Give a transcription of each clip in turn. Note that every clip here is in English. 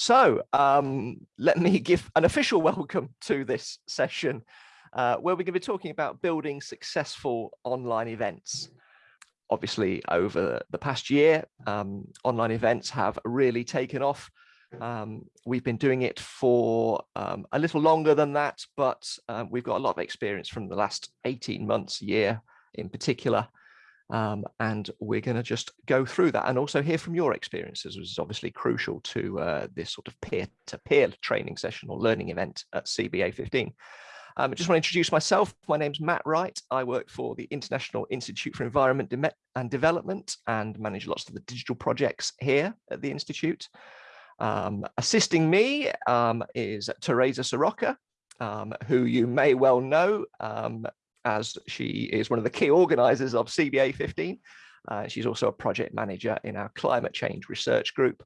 So um, let me give an official welcome to this session uh, where we're going to be talking about building successful online events. Obviously, over the past year, um, online events have really taken off. Um, we've been doing it for um, a little longer than that, but uh, we've got a lot of experience from the last 18 months, year in particular. Um, and we're going to just go through that and also hear from your experiences, which is obviously crucial to uh, this sort of peer-to-peer -peer training session or learning event at CBA 15. Um, I just want to introduce myself. My name's Matt Wright. I work for the International Institute for Environment and Development and manage lots of the digital projects here at the Institute. Um, assisting me um, is Teresa Soroka, um, who you may well know um, as she is one of the key organizers of CBA 15. Uh, she's also a project manager in our climate change research group.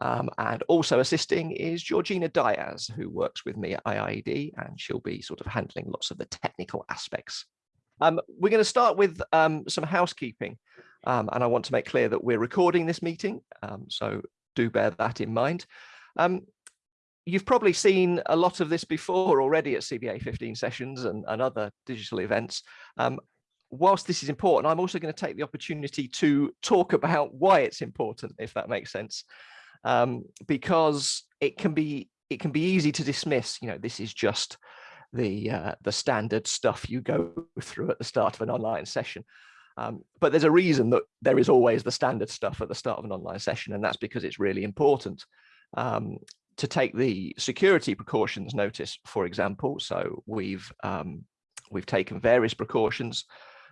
Um, and also assisting is Georgina Diaz, who works with me at IIED, and she'll be sort of handling lots of the technical aspects. Um, we're going to start with um, some housekeeping, um, and I want to make clear that we're recording this meeting, um, so do bear that in mind. You've probably seen a lot of this before already at CBA 15 sessions and, and other digital events. Um, whilst this is important, I'm also going to take the opportunity to talk about why it's important, if that makes sense, um, because it can be it can be easy to dismiss. You know, this is just the uh, the standard stuff you go through at the start of an online session. Um, but there's a reason that there is always the standard stuff at the start of an online session, and that's because it's really important. Um, to take the security precautions notice, for example. So we've um, we've taken various precautions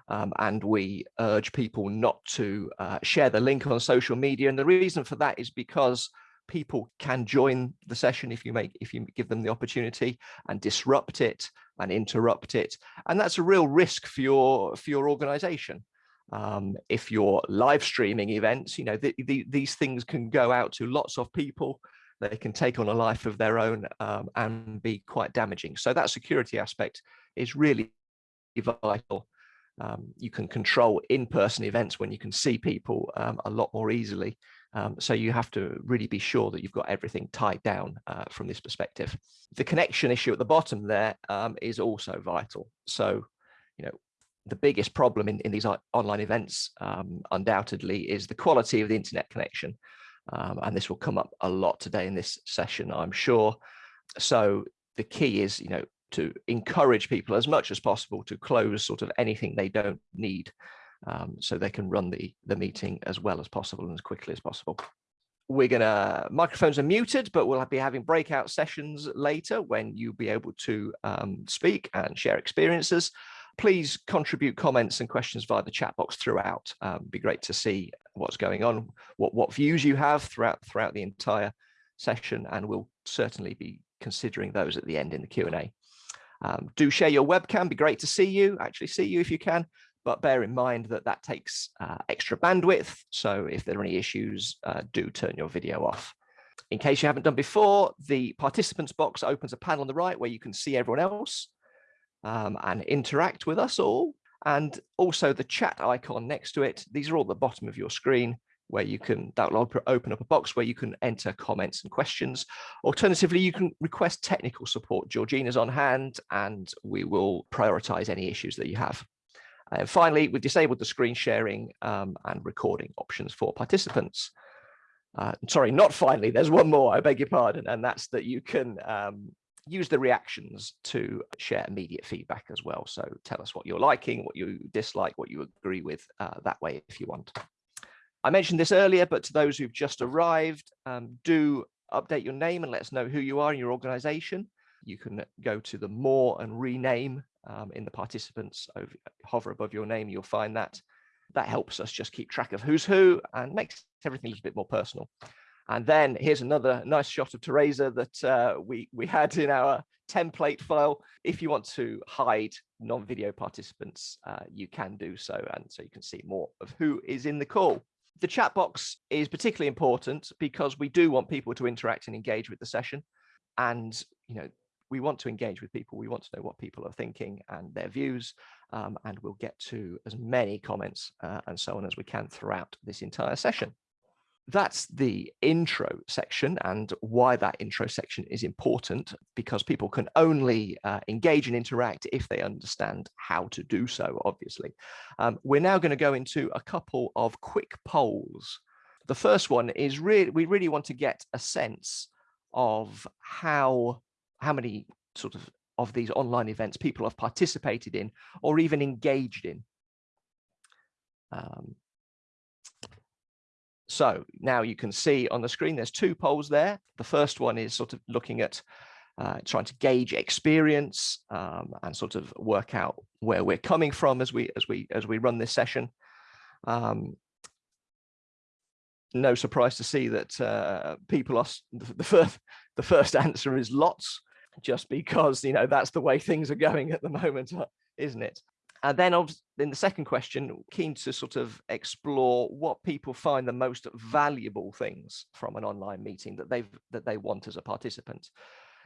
um, and we urge people not to uh, share the link on social media. And the reason for that is because people can join the session if you make if you give them the opportunity and disrupt it and interrupt it. And that's a real risk for your for your organization. Um, if you're live streaming events, you know, the, the, these things can go out to lots of people they can take on a life of their own um, and be quite damaging. So that security aspect is really vital. Um, you can control in-person events when you can see people um, a lot more easily. Um, so you have to really be sure that you've got everything tied down uh, from this perspective. The connection issue at the bottom there um, is also vital. So, you know, the biggest problem in, in these online events um, undoubtedly is the quality of the internet connection. Um, and this will come up a lot today in this session, I'm sure. So the key is, you know, to encourage people as much as possible to close sort of anything they don't need um, so they can run the, the meeting as well as possible and as quickly as possible. We're gonna, microphones are muted, but we'll be having breakout sessions later when you'll be able to um, speak and share experiences please contribute comments and questions via the chat box throughout. Um, be great to see what's going on, what, what views you have throughout, throughout the entire session, and we'll certainly be considering those at the end in the Q&A. Um, do share your webcam, be great to see you, actually see you if you can, but bear in mind that that takes uh, extra bandwidth. So if there are any issues, uh, do turn your video off. In case you haven't done before, the participants box opens a panel on the right where you can see everyone else um, and interact with us all. And also the chat icon next to it. These are all at the bottom of your screen where you can that will open up a box where you can enter comments and questions. Alternatively, you can request technical support. Georgina's on hand and we will prioritize any issues that you have. And finally, we've disabled the screen sharing um, and recording options for participants. Uh, sorry, not finally, there's one more, I beg your pardon, and that's that you can um, use the reactions to share immediate feedback as well. So tell us what you're liking, what you dislike, what you agree with uh, that way if you want. I mentioned this earlier, but to those who've just arrived, um, do update your name and let us know who you are in your organization. You can go to the more and rename um, in the participants, over, hover above your name, you'll find that. That helps us just keep track of who's who and makes everything a little bit more personal. And then here's another nice shot of Teresa that uh, we, we had in our template file. If you want to hide non-video participants, uh, you can do so. And so you can see more of who is in the call. The chat box is particularly important because we do want people to interact and engage with the session. And, you know, we want to engage with people. We want to know what people are thinking and their views. Um, and we'll get to as many comments uh, and so on as we can throughout this entire session. That's the intro section and why that intro section is important because people can only uh, engage and interact if they understand how to do so, obviously. Um, we're now going to go into a couple of quick polls. The first one is really, we really want to get a sense of how, how many sort of of these online events people have participated in or even engaged in. Um, so now you can see on the screen, there's two polls there. The first one is sort of looking at uh, trying to gauge experience um, and sort of work out where we're coming from as we as we as we run this session. Um, no surprise to see that uh, people are the first the first answer is lots, just because you know that's the way things are going at the moment, isn't it? And then in the second question, keen to sort of explore what people find the most valuable things from an online meeting that they've that they want as a participant.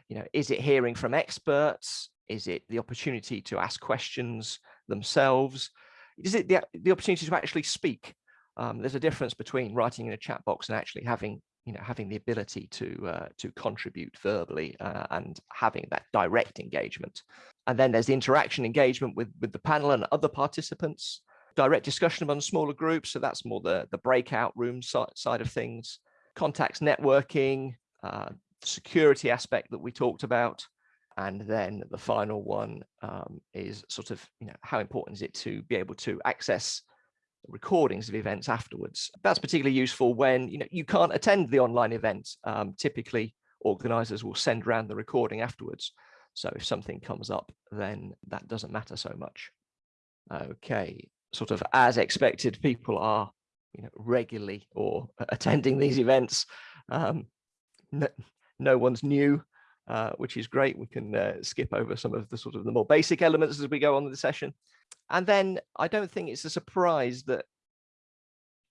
You know, is it hearing from experts? Is it the opportunity to ask questions themselves? Is it the, the opportunity to actually speak? Um, there's a difference between writing in a chat box and actually having you know having the ability to uh, to contribute verbally uh, and having that direct engagement. And then there's the interaction engagement with with the panel and other participants. Direct discussion among smaller groups so that's more the the breakout room side of things. Contacts networking uh, security aspect that we talked about. And then the final one um, is sort of you know how important is it to be able to access recordings of events afterwards. That's particularly useful when you know you can't attend the online event. Um, typically, organizers will send around the recording afterwards. So if something comes up, then that doesn't matter so much. Okay, sort of as expected, people are you know regularly or attending these events. Um, no, no one's new, uh, which is great. We can uh, skip over some of the sort of the more basic elements as we go on the session. And then I don't think it's a surprise that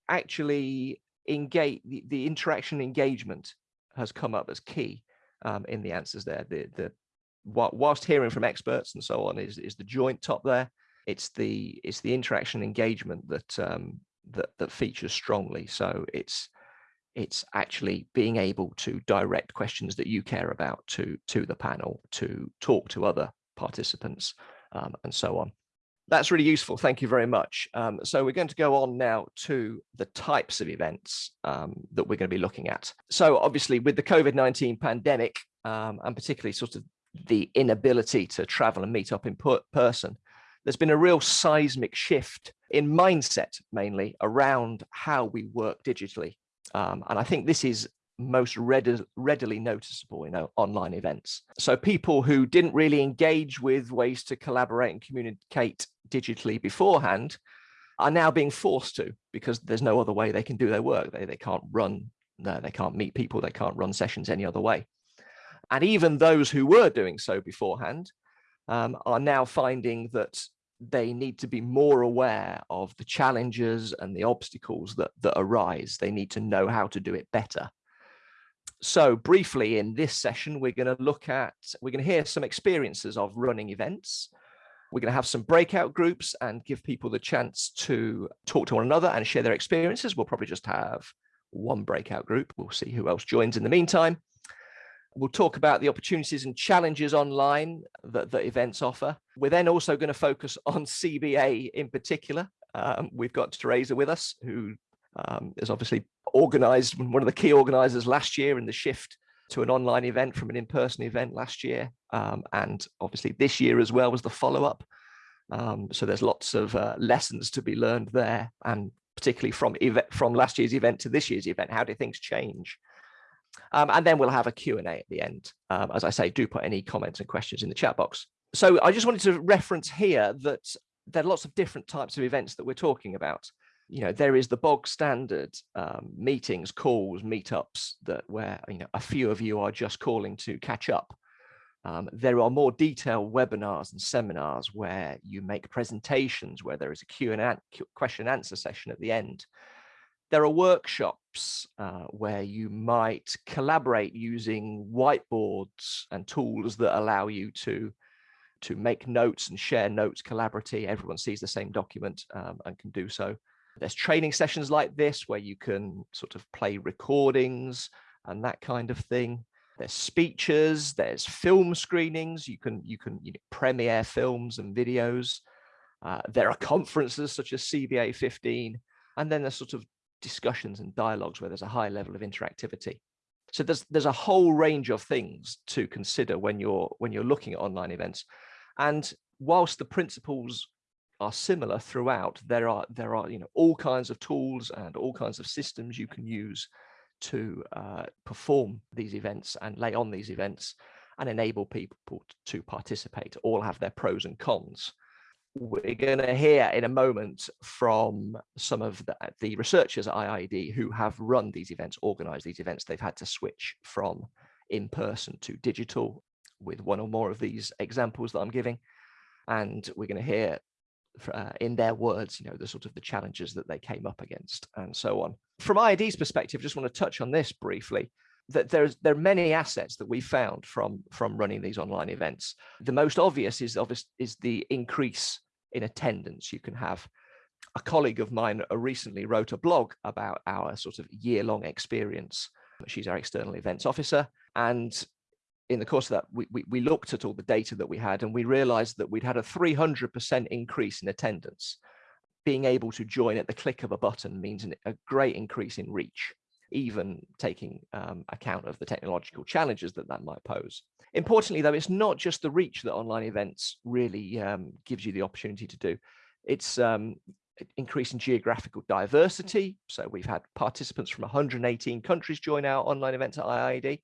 actually engage the, the interaction engagement has come up as key um, in the answers there. The, the whilst hearing from experts and so on is, is the joint top there. It's the it's the interaction engagement that um, that that features strongly. So it's it's actually being able to direct questions that you care about to to the panel, to talk to other participants, um, and so on. That's really useful. Thank you very much. Um, so we're going to go on now to the types of events um, that we're going to be looking at. So obviously with the COVID-19 pandemic, um, and particularly sort of the inability to travel and meet up in person, there's been a real seismic shift in mindset mainly around how we work digitally. Um, and I think this is most readily noticeable in online events. So people who didn't really engage with ways to collaborate and communicate digitally beforehand are now being forced to because there's no other way they can do their work. They, they can't run, no, they can't meet people, they can't run sessions any other way. And even those who were doing so beforehand um, are now finding that they need to be more aware of the challenges and the obstacles that, that arise. They need to know how to do it better so briefly in this session, we're going to look at, we're going to hear some experiences of running events. We're going to have some breakout groups and give people the chance to talk to one another and share their experiences. We'll probably just have one breakout group. We'll see who else joins in the meantime. We'll talk about the opportunities and challenges online that, events offer. We're then also going to focus on CBA in particular. Um, we've got Teresa with us, who um, is obviously organized, one of the key organizers last year in the shift to an online event from an in-person event last year. Um, and obviously this year as well was the follow-up. Um, so there's lots of uh, lessons to be learned there and particularly from from last year's event to this year's event, how do things change? Um, and then we'll have a Q&A at the end. Um, as I say, do put any comments and questions in the chat box. So I just wanted to reference here that there are lots of different types of events that we're talking about you know, there is the bog standard um, meetings, calls, meetups that where, you know, a few of you are just calling to catch up. Um, there are more detailed webinars and seminars where you make presentations, where there is a Q and a question and answer session at the end. There are workshops uh, where you might collaborate using whiteboards and tools that allow you to to make notes and share notes collaboratively. Everyone sees the same document um, and can do so There's training sessions like this where you can sort of play recordings and that kind of thing. There's speeches, there's film screenings. You can you can you know, premiere films and videos. Uh, there are conferences such as CBA 15, and then there's sort of discussions and dialogues where there's a high level of interactivity. So there's there's a whole range of things to consider when you're when you're looking at online events. And whilst the principles are similar throughout, there are there are you know all kinds of tools and all kinds of systems you can use to uh, perform these events and lay on these events and enable people to participate all have their pros and cons we're going to hear in a moment from some of the, the, researchers at IIED who have run these events, organized these events. They've had to switch from in person to digital with one or more of these examples that I'm giving. And we're going to hear uh, in their words, you know, the sort of the challenges that they came up against and so on. From IIED's perspective, just want to touch on this briefly that there's there are many assets that we found from from running these online events. The most obvious is obvious is the increase in attendance you can have. A colleague of mine uh, recently wrote a blog about our sort of year-long experience. She's our external events officer, and in the course of that, we, we, we looked at all the data that we had, and we realized that we'd had a 300% increase in attendance. Being able to join at the click of a button means an, a great increase in reach even taking um, account of the technological challenges that that might pose. Importantly, though, it's not just the reach that online events really um, gives you the opportunity to do. It's um, increasing geographical diversity. So we've had participants from 118 countries join our online events at IIED.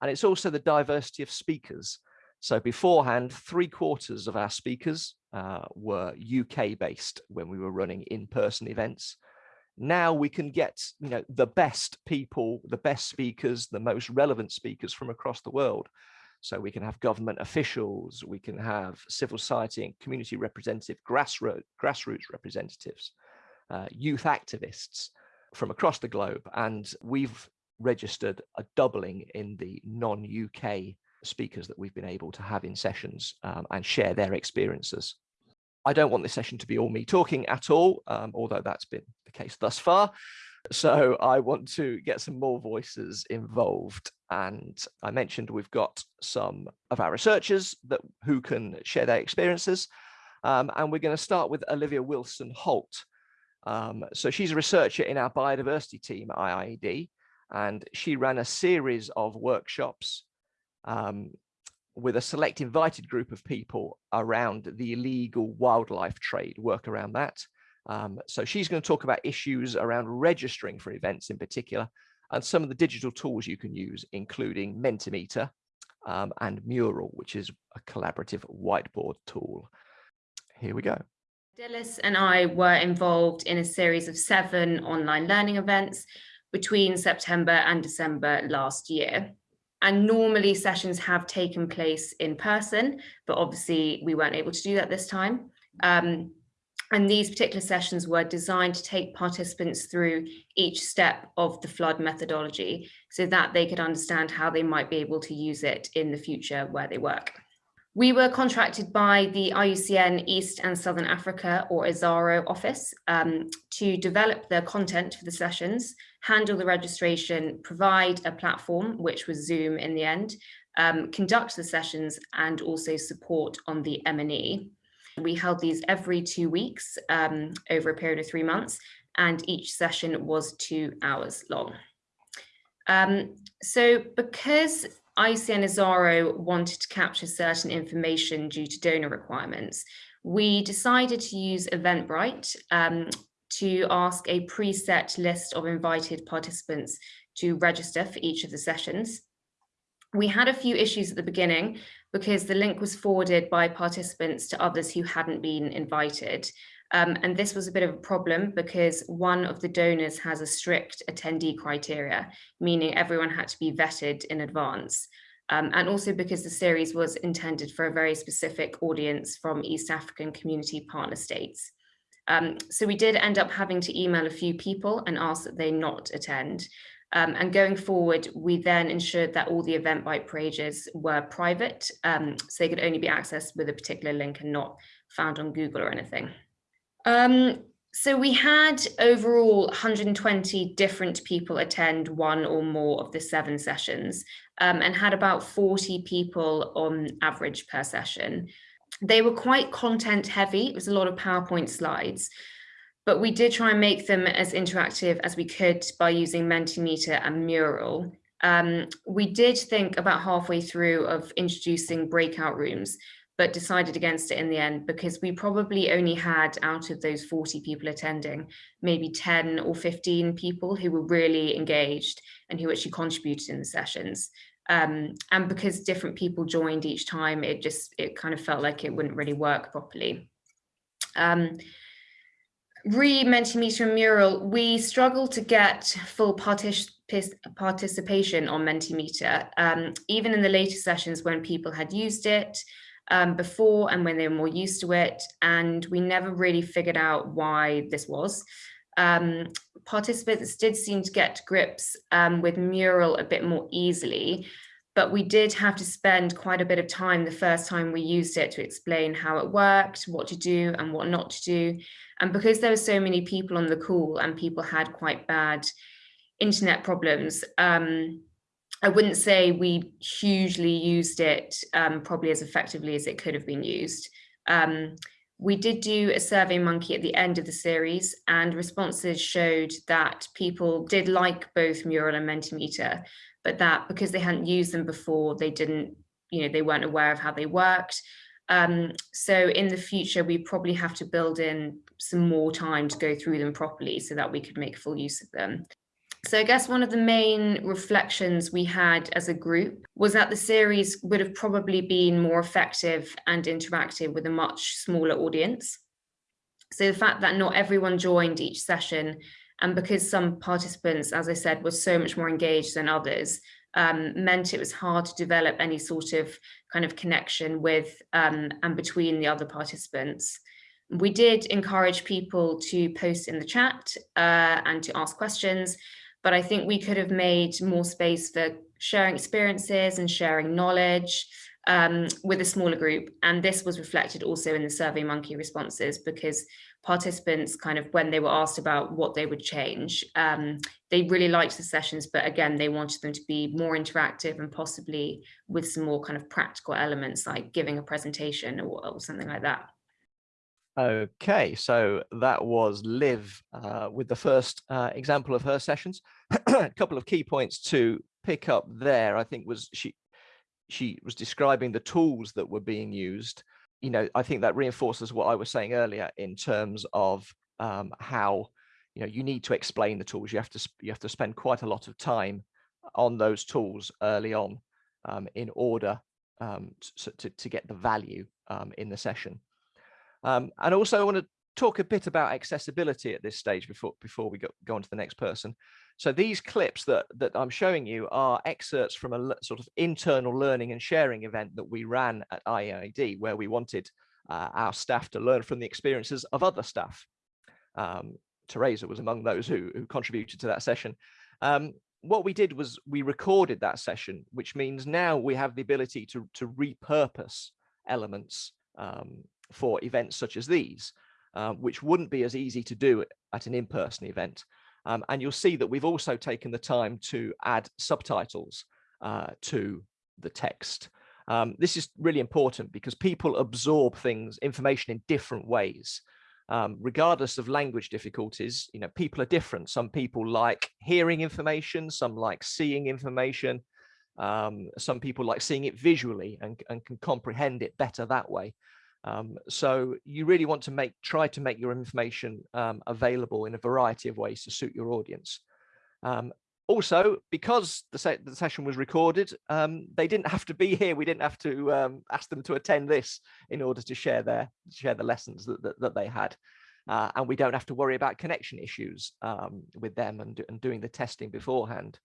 And it's also the diversity of speakers. So beforehand, three quarters of our speakers uh, were UK based when we were running in-person events. Now we can get you know the best people the best speakers the most relevant speakers from across the world. So we can have government officials we can have civil society and community representative grassroots grassroots representatives uh, youth activists from across the globe. And we've registered a doubling in the non-uk speakers that we've been able to have in sessions um, and share their experiences I don't want this session to be all me talking at all, um, although that's been the case thus far. So I want to get some more voices involved. And I mentioned we've got some of our researchers that who can share their experiences. Um, and we're going to start with Olivia Wilson Holt. Um, so she's a researcher in our biodiversity team at IIED, and she ran a series of workshops um, with a select invited group of people around the illegal wildlife trade, work around that. Um, so she's going to talk about issues around registering for events in particular, and some of the digital tools you can use, including Mentimeter um, and Mural, which is a collaborative whiteboard tool. Here we go. Dillis and I were involved in a series of seven online learning events between September and December last year. And normally sessions have taken place in person, but obviously we weren't able to do that this time. Um, and these particular sessions were designed to take participants through each step of the FLoD methodology so that they could understand how they might be able to use it in the future where they work. We were contracted by the IUCN East and Southern Africa or ESARO office um, to develop the content for the sessions, handle the registration, provide a platform, which was Zoom in the end, um, conduct the sessions and also support on the M&E. We held these every two weeks um, over a period of three months and each session was two hours long. Um, so because IUCN ESARO wanted to capture certain information due to donor requirements, we decided to use Eventbrite um, to ask a preset list of invited participants to register for each of the sessions. We had a few issues at the beginning because the link was forwarded by participants to others who hadn't been invited. Um, and this was a bit of a problem because one of the donors has a strict attendee criteria, meaning everyone had to be vetted in advance. Um, and also because the series was intended for a very specific audience from East African community partner states. Um, so we did end up having to email a few people and ask that they not attend. Um, and going forward, we then ensured that all the Eventbrite pages were private, um, so they could only be accessed with a particular link and not found on Google or anything. Um, So we had overall 120 different people attend one or more of the seven sessions um, and had about 40 people on average per session. They were quite content heavy. It was a lot of PowerPoint slides, but we did try and make them as interactive as we could by using Mentimeter and Mural. Um, we did think about halfway through of introducing breakout rooms, but decided against it in the end because we probably only had out of those 40 people attending, maybe 10 or 15 people who were really engaged and who actually contributed in the sessions. Um, and because different people joined each time, it just, it kind of felt like it wouldn't really work properly. Um, re Mentimeter and Mural, we struggled to get full partic participation on Mentimeter, um, even in the later sessions when people had used it um, before and when they were more used to it. And we never really figured out why this was. Um, participants did seem to get grips um, with Mural a bit more easily, but we did have to spend quite a bit of time the first time we used it to explain how it worked, what to do and what not to do. And because there were so many people on the call and people had quite bad internet problems, um, I wouldn't say we hugely used it um, probably as effectively as it could have been used. Um, we did do a survey monkey at the end of the series and responses showed that people did like both Mural and Mentimeter, but that because they hadn't used them before, they didn't, you know, they weren't aware of how they worked. Um, so in the future, we probably have to build in some more time to go through them properly so that we could make full use of them. So I guess one of the main reflections we had as a group was that the series would have probably been more effective and interactive with a much smaller audience. So the fact that not everyone joined each session and because some participants, as I said, were so much more engaged than others, um, meant it was hard to develop any sort of kind of connection with um, and between the other participants. We did encourage people to post in the chat uh, and to ask questions, but I think we could have made more space for sharing experiences and sharing knowledge um, with a smaller group. And this was reflected also in the Survey Monkey responses because participants kind of when they were asked about what they would change, um, they really liked the sessions, but again, they wanted them to be more interactive and possibly with some more kind of practical elements like giving a presentation or, or something like that. Okay, so that was Liv uh, with the first uh, example of her sessions. A couple of key points to pick up there, I think was she she was describing the tools that were being used. You know, I think that reinforces what I was saying earlier in terms of um, how you know you need to explain the tools. You have to you have to spend quite a lot of time on those tools early on um, in order um, to, to, to get the value um, in the session. Um, and also I want to talk a bit about accessibility at this stage before before we go, go on to the next person. So these clips that, that I'm showing you are excerpts from a sort of internal learning and sharing event that we ran at IIED, where we wanted uh, our staff to learn from the experiences of other staff. Um, Teresa was among those who, who contributed to that session. Um, what we did was we recorded that session, which means now we have the ability to, to repurpose elements um, for events such as these, uh, which wouldn't be as easy to do at an in-person event. Um, and you'll see that we've also taken the time to add subtitles uh, to the text. Um, this is really important because people absorb things, information in different ways. Um, regardless of language difficulties, you know, people are different. Some people like hearing information, some like seeing information. Um, some people like seeing it visually and, and can comprehend it better that way. Um, so you really want to make try to make your information um, available in a variety of ways to suit your audience. Um, also, because the, se the, session was recorded, um, they didn't have to be here. We didn't have to um, ask them to attend this in order to share their share the lessons that, that, that they had. Uh, and we don't have to worry about connection issues um, with them and, and doing the testing beforehand.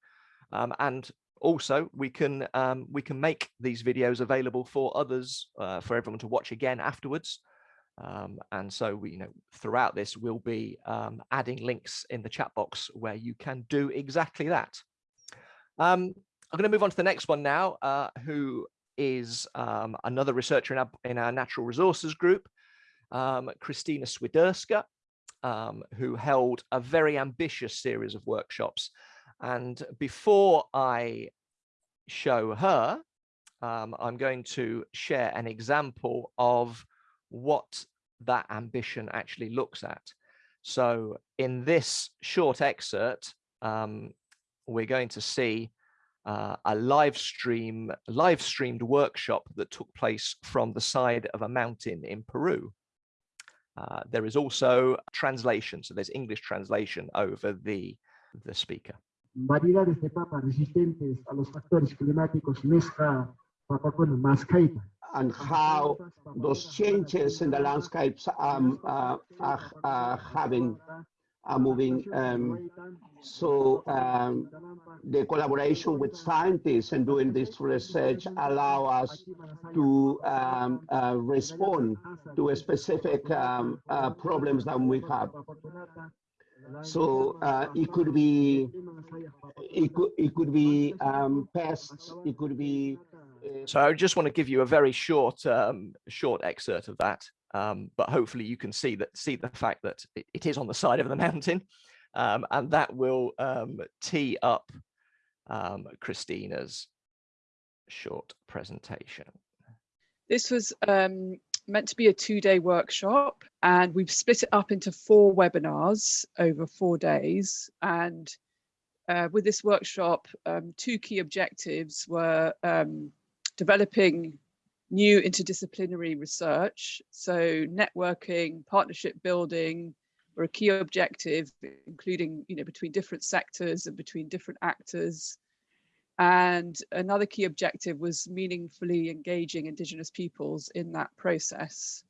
and also we can um, we can make these videos available for others uh, for everyone to watch again afterwards um, and so we you know throughout this we'll be um, adding links in the chat box where you can do exactly that um, i'm going to move on to the next one now uh, who is um, another researcher in our, in our natural resources group um, krystyna swiderska who held a very ambitious series of workshops. And before I show her, um, I'm going to share an example of what that ambition actually looks at. So in this short excerpt, um, we're going to see uh, a live stream, live streamed workshop that took place from the side of a mountain in Peru. Uh, there is also translation, so there's English translation over the, the speaker. Variedades de papas resistentes a los factores climáticos en esta papacona mascaita. and how those changes in the landscapes um, uh, are, are, having are moving. Um, so um, the collaboration with scientists and doing this research allow us to um, uh, respond to specific um, uh, problems that we have. So uh, it could be it could it could be um, pests. It could be. Uh, so I just want to give you a very short um, short excerpt of that, um, but hopefully you can see that see the fact that it, it is on the side of the mountain, um, and that will um, tee up um, Krystyna's short presentation. This was meant to be a two-day workshop and we've split it up into four webinars over four days. And uh, with this workshop um, two key objectives were um, developing new interdisciplinary research. So networking partnership building were a key objective including you know between different sectors and between different actors and another key objective was meaningfully engaging Indigenous peoples in that process.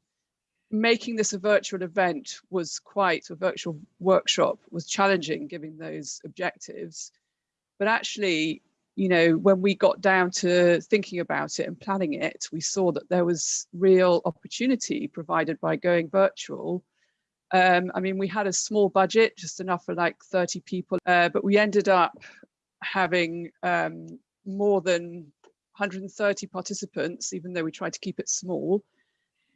Making this a virtual event was quite, a virtual workshop was challenging given those objectives. But actually, you know, when we got down to thinking about it and planning it, we saw that there was real opportunity provided by going virtual. Um, I mean, we had a small budget, just enough for like 30 people, uh, but we ended up having um, more than 130 participants, even though we tried to keep it small.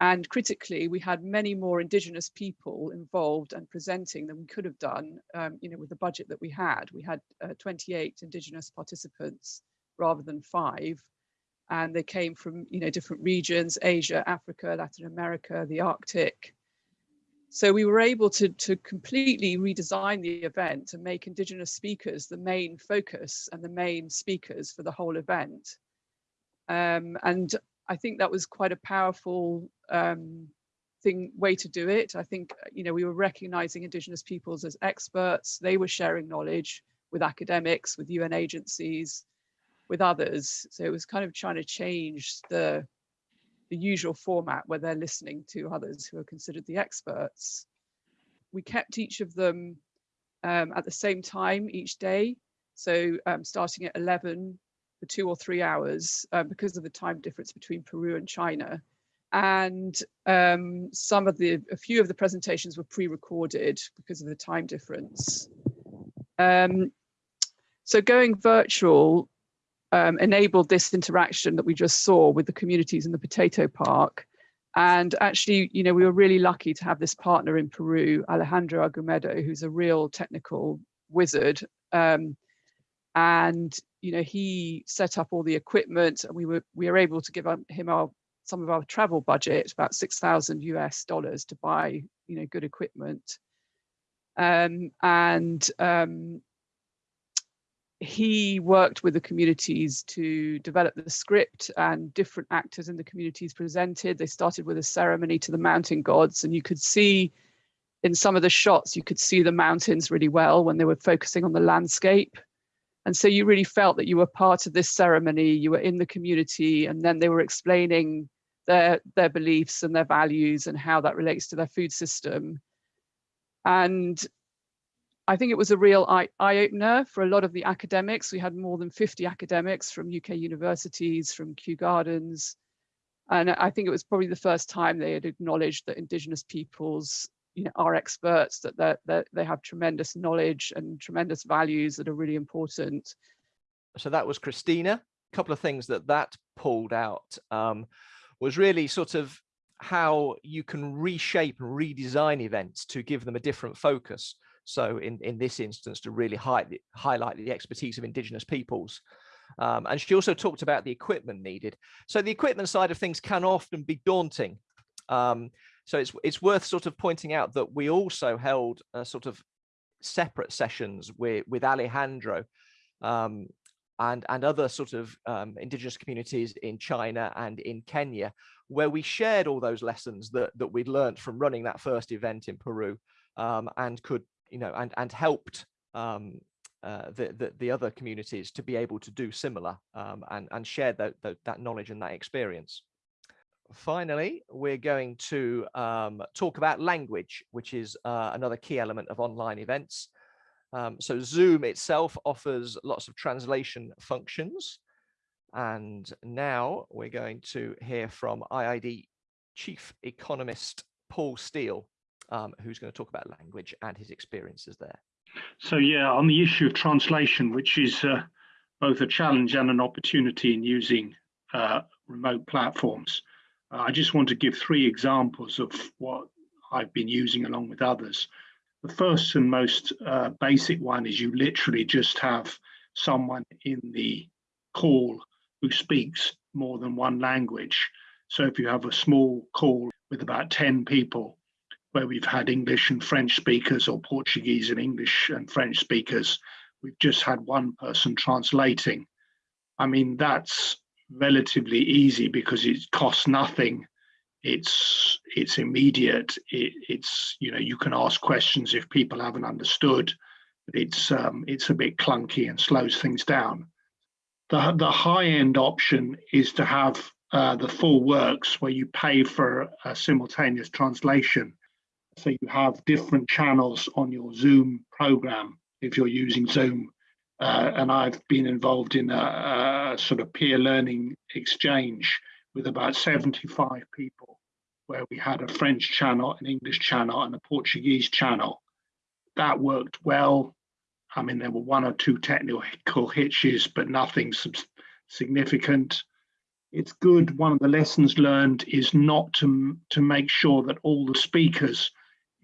And critically, we had many more Indigenous people involved and presenting than we could have done, um, you know, with the budget that we had. We had uh, 28 Indigenous participants rather than five. And they came from, you know, different regions, Asia, Africa, Latin America, the Arctic, so we were able to, to completely redesign the event and make Indigenous speakers the main focus and the main speakers for the whole event. Um, and I think that was quite a powerful um, thing way to do it. I think, you know, we were recognizing Indigenous peoples as experts. They were sharing knowledge with academics, with UN agencies, with others. So it was kind of trying to change the the usual format where they're listening to others who are considered the experts. We kept each of them um, at the same time each day. So um, starting at 11 for two or three hours uh, because of the time difference between Peru and China. And um, some of the, a few of the presentations were pre-recorded because of the time difference. Um, so going virtual um, enabled this interaction that we just saw with the communities in the potato park. And actually, you know, we were really lucky to have this partner in Peru, Alejandro Argumedo, who's a real technical wizard. Um, and, you know, he set up all the equipment and we were, we were able to give him our, some of our travel budget, about 6,000 US dollars to buy, you know, good equipment. Um, and um, he worked with the communities to develop the script and different actors in the communities presented. They started with a ceremony to the mountain gods and you could see in some of the shots, you could see the mountains really well when they were focusing on the landscape. And so you really felt that you were part of this ceremony, you were in the community, and then they were explaining their, their beliefs and their values and how that relates to their food system. And I think it was a real eye, eye opener for a lot of the academics. We had more than 50 academics from UK universities, from Kew Gardens. And I think it was probably the first time they had acknowledged that Indigenous peoples you know, are experts, that, that they have tremendous knowledge and tremendous values that are really important. So that was Krystyna. A couple of things that that pulled out um, was really sort of how you can reshape and redesign events to give them a different focus. So in, in this instance, to really high, highlight the expertise of Indigenous peoples. Um, and she also talked about the equipment needed. So the equipment side of things can often be daunting. Um, so it's, it's worth sort of pointing out that we also held a sort of separate sessions with, with Alejandro um, and, and other sort of um, indigenous communities in China and in Kenya, where we shared all those lessons that, that we'd learned from running that first event in Peru um, and could, you know, and, and helped um, uh, the, the, the, other communities to be able to do similar um, and, and share that, that knowledge and that experience. Finally, we're going to um, talk about language, which is uh, another key element of online events. Um, so Zoom itself offers lots of translation functions. And now we're going to hear from IIED Chief Economist Paul Steele, um, who's going to talk about language and his experiences there. So yeah, on the issue of translation, which is uh, both a challenge and an opportunity in using uh, remote platforms, uh, I just want to give three examples of what I've been using along with others. The first and most uh, basic one is you literally just have someone in the call who speaks more than one language. So if you have a small call with about 10 people, where we've had English and French speakers or Portuguese and English and French speakers, we've just had one person translating. I mean, that's relatively easy because it costs nothing. It's it's immediate. It, it's you know you can ask questions if people haven't understood it's um, it's a bit clunky and slows things down. The the high end option is to have uh, the full works where you pay for a simultaneous translation so you have different channels on your zoom program if you're using zoom uh, and i've been involved in a, a sort of peer learning exchange with about 75 people, where we had a French channel, an English channel, and a Portuguese channel. That worked well. I mean, there were one or two technical hitches, but nothing significant. It's good. One of the lessons learned is not to, to make sure that all the speakers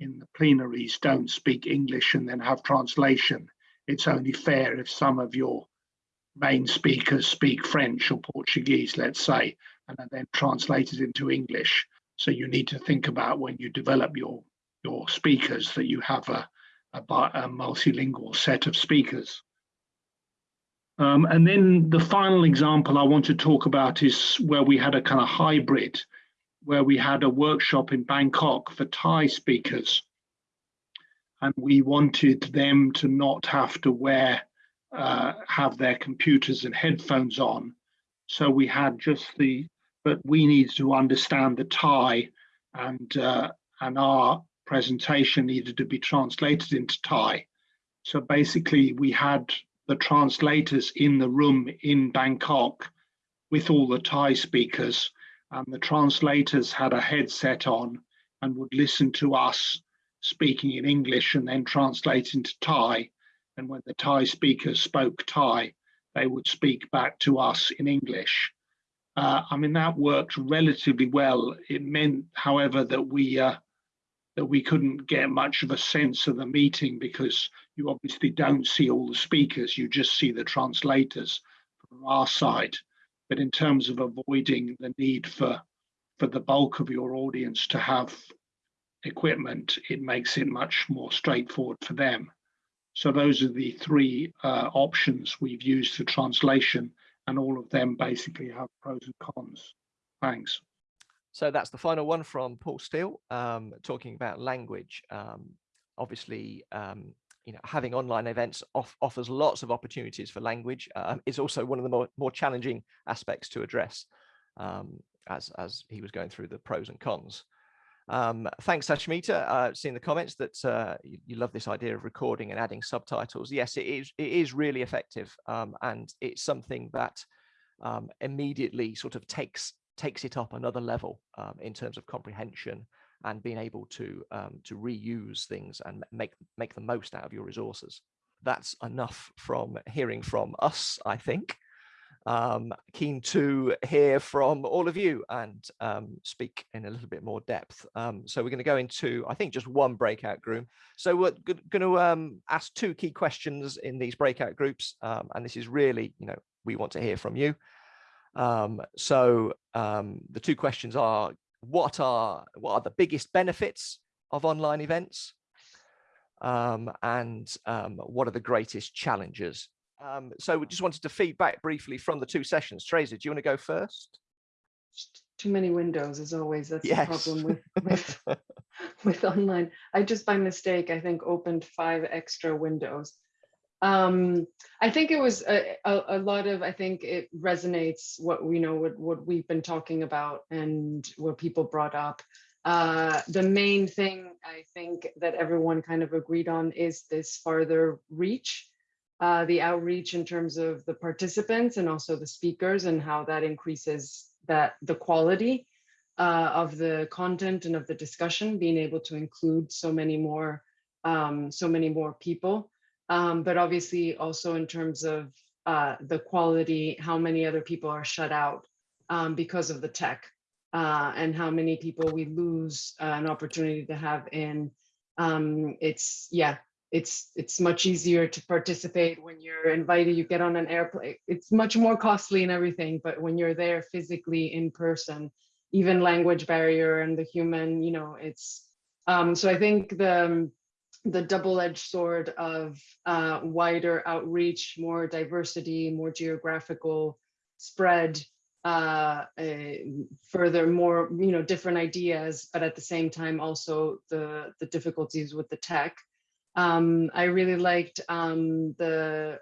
in the plenaries don't speak English and then have translation. It's only fair if some of your main speakers speak French or Portuguese, let's say, and are then translated into English. So you need to think about when you develop your your speakers that you have a, a, a multilingual set of speakers. Um, and then the final example I want to talk about is where we had a kind of hybrid, where we had a workshop in Bangkok for Thai speakers. And we wanted them to not have to wear, uh, have their computers and headphones on. So we had just the but we need to understand the Thai and uh, and our presentation needed to be translated into Thai. So basically we had the translators in the room in Bangkok with all the Thai speakers and the translators had a headset on and would listen to us speaking in English and then translate into Thai. And when the Thai speakers spoke Thai, they would speak back to us in English. Uh, I mean, that worked relatively well. It meant, however, that we uh, that we couldn't get much of a sense of the meeting because you obviously don't see all the speakers, you just see the translators from our side. But in terms of avoiding the need for for the bulk of your audience to have equipment, it makes it much more straightforward for them. So those are the three uh, options we've used for translation and all of them basically have pros and cons. Thanks. So that's the final one from Paul Steele, um, talking about language. Um, obviously, um, you know, having online events off, offers lots of opportunities for language. Um, it's also one of the more, more challenging aspects to address um, as, as he was going through the pros and cons. Um, thanks, Ashmita. Uh, seeing the comments that uh, you, you, love this idea of recording and adding subtitles. Yes, it is. It is really effective, um, and it's something that um, immediately sort of takes takes it up another level um, in terms of comprehension and being able to um, to reuse things and make make the most out of your resources. That's enough from hearing from us, I think. Um, keen to hear from all of you and um, speak in a little bit more depth. Um, so we're going to go into, I think, just one breakout group. So we're going to um, ask two key questions in these breakout groups, um, and this is really, you know, we want to hear from you. Um, so the two questions are: what are what are the biggest benefits of online events, um, and um, what are the greatest challenges um, so we just wanted to feedback briefly from the two sessions. Tracy, do you want to go first? Too many windows, as always. That's yes. the problem with, with, with online. I just by mistake, I think, opened five extra windows. Um, I think it was a, a, a, lot of, I think it resonates what we know, what, what we've been talking about and what people brought up. Uh, the main thing I think that everyone kind of agreed on is this farther reach uh, the outreach in terms of the participants and also the speakers and how that increases that the quality uh, of the content and of the discussion, being able to include so many more, um, so many more people. Um, but obviously also in terms of uh, the quality, how many other people are shut out um, because of the tech uh, and how many people we lose uh, an opportunity to have in um, it's yeah it's it's much easier to participate when you're invited you get on an airplane it's much more costly and everything but when you're there physically in person even language barrier and the human you know it's um so i think the the double-edged sword of uh, wider outreach more diversity more geographical spread uh, further more you know different ideas but at the same time also the the difficulties with the tech um, I really liked um, the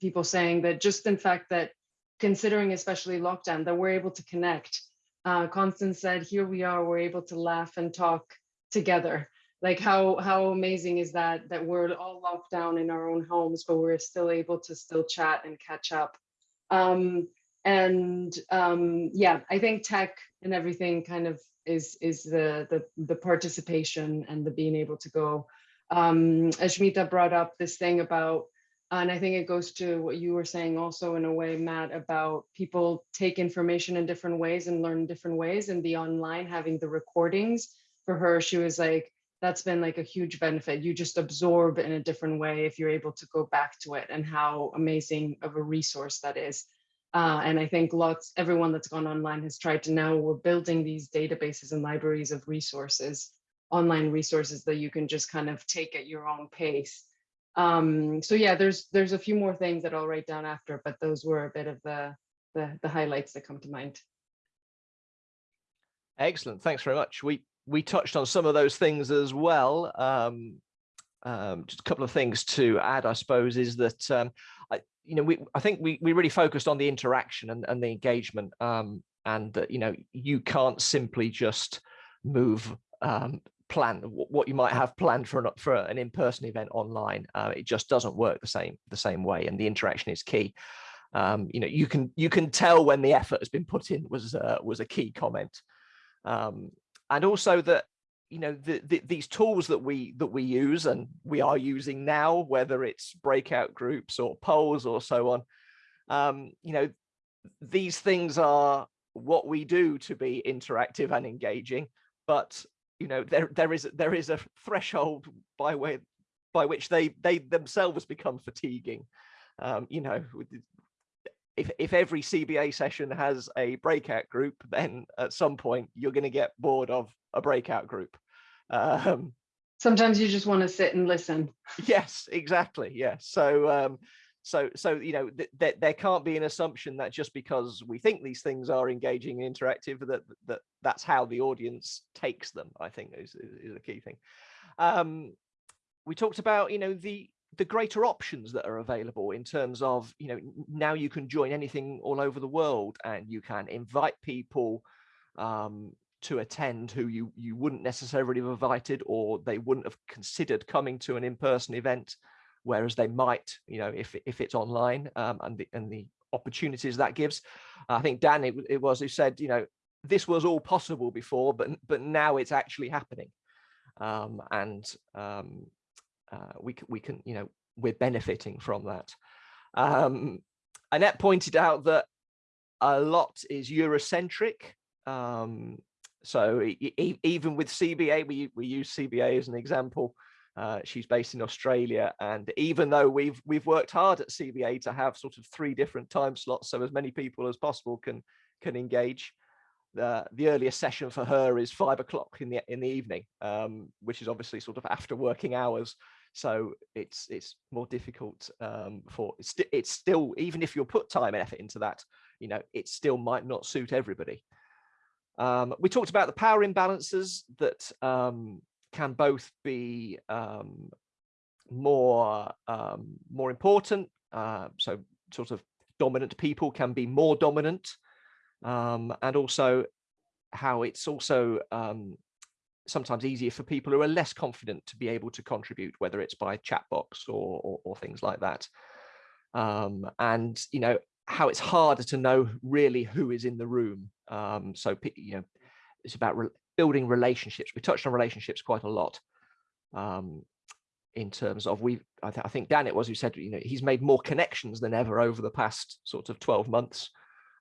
people saying that just in fact that considering especially lockdown that we're able to connect. Uh, Constance said, here we are, we're able to laugh and talk together. Like how, how amazing is that, that we're all locked down in our own homes, but we're still able to still chat and catch up. Um, and um, yeah, I think tech and everything kind of is, is the, the, the participation and the being able to go um, Ashmita brought up this thing about, and I think it goes to what you were saying also in a way, Matt, about people take information in different ways and learn different ways and the online having the recordings for her, she was like, that's been like a huge benefit. You just absorb in a different way if you're able to go back to it and how amazing of a resource that is. Uh, and I think lots, everyone that's gone online has tried to now, we're building these databases and libraries of resources online resources that you can just kind of take at your own pace. Um, so yeah, there's there's a few more things that I'll write down after, but those were a bit of the, the, the highlights that come to mind. Excellent, thanks very much. We we touched on some of those things as well. Um, um, just a couple of things to add, I suppose, is that um, I, you know we I think we we really focused on the interaction and, and the engagement, um, and that you know you can't simply just move um, plan what you might have planned for an for an in-person event online uh, it just doesn't work the same the same way and the interaction is key um, you know you can you can tell when the effort has been put in was uh, was a key comment um, and also that you know the, the, these tools that we that we use and we are using now whether it's breakout groups or polls or so on um, you know these things are what we do to be interactive and engaging but you know there there is there is a threshold by way by which they they themselves become fatiguing um, you know if if every cba session has a breakout group then at some point you're going to get bored of a breakout group. Um, sometimes you just want to sit and listen. Yes exactly yes so um, so so you know th th there can't be an assumption that just because we think these things are engaging and interactive that that that's how the audience takes them i think is, is a key thing. Um, we talked about you know the the greater options that are available in terms of you know now you can join anything all over the world and you can invite people um, to attend who you you wouldn't necessarily have invited or they wouldn't have considered coming to an in-person event whereas they might, you know, if if it's online um, and the and the opportunities that gives. I think Dan it, it was who said, you know, this was all possible before, but but now it's actually happening, um, and um, uh, we we can you know we're benefiting from that. Um, Annette pointed out that a lot is Eurocentric. Um, so e even with CBA, we, we use CBA as an example. Uh, she's based in Australia, and even though we've we've worked hard at CBA to have sort of three different time slots, so as many people as possible can can engage, the the earliest session for her is five o'clock in the in the evening, um, which is obviously sort of after working hours. So it's it's more difficult um, for it's, it's still even if you put time and effort into that, you know, it still might not suit everybody. Um, we talked about the power imbalances that um, can both be um, more um, more important. Uh, so sort of dominant people can be more dominant um, and also how it's also um, sometimes easier for people who are less confident to be able to contribute, whether it's by chat box or, or, or things like that. Um, and, you know, how it's harder to know really who is in the room. Um, so, you know, it's about re building relationships. We touched on relationships quite a lot um, in terms of we. I, th I, think Dan it was who said you know he's made more connections than ever over the past sort of 12 months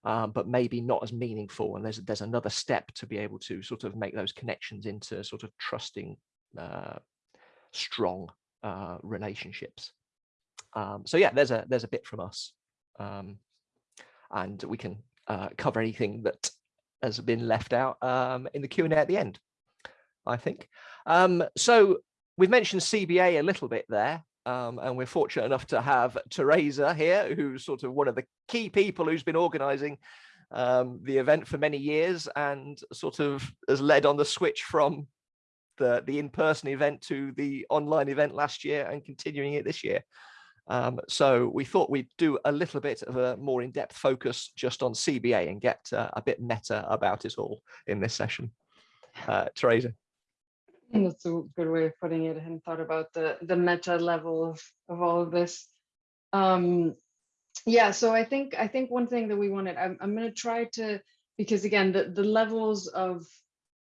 um, but maybe not as meaningful. And there's there's another step to be able to sort of make those connections into sort of trusting, uh, strong uh, relationships. Um, so yeah, there's a there's a bit from us, um, and we can uh, cover anything that has been left out um, in the Q and A at the end. I think. Um, so we've mentioned CBA a little bit there. Um, and we're fortunate enough to have Teresa here, who's sort of one of the key people who's been organizing um, the event for many years and sort of has led on the switch from the, the in-person event to the online event last year and continuing it this year. Um, so we thought we'd do a little bit of a more in-depth focus just on CBA and get uh, a bit meta about it all in this session. Uh, Teresa. That's a good way of putting it. Hadn't thought about the the meta level of, of all of this. Um, yeah, so I think I think one thing that we wanted, I'm, I'm going to try to, because again, the, the levels of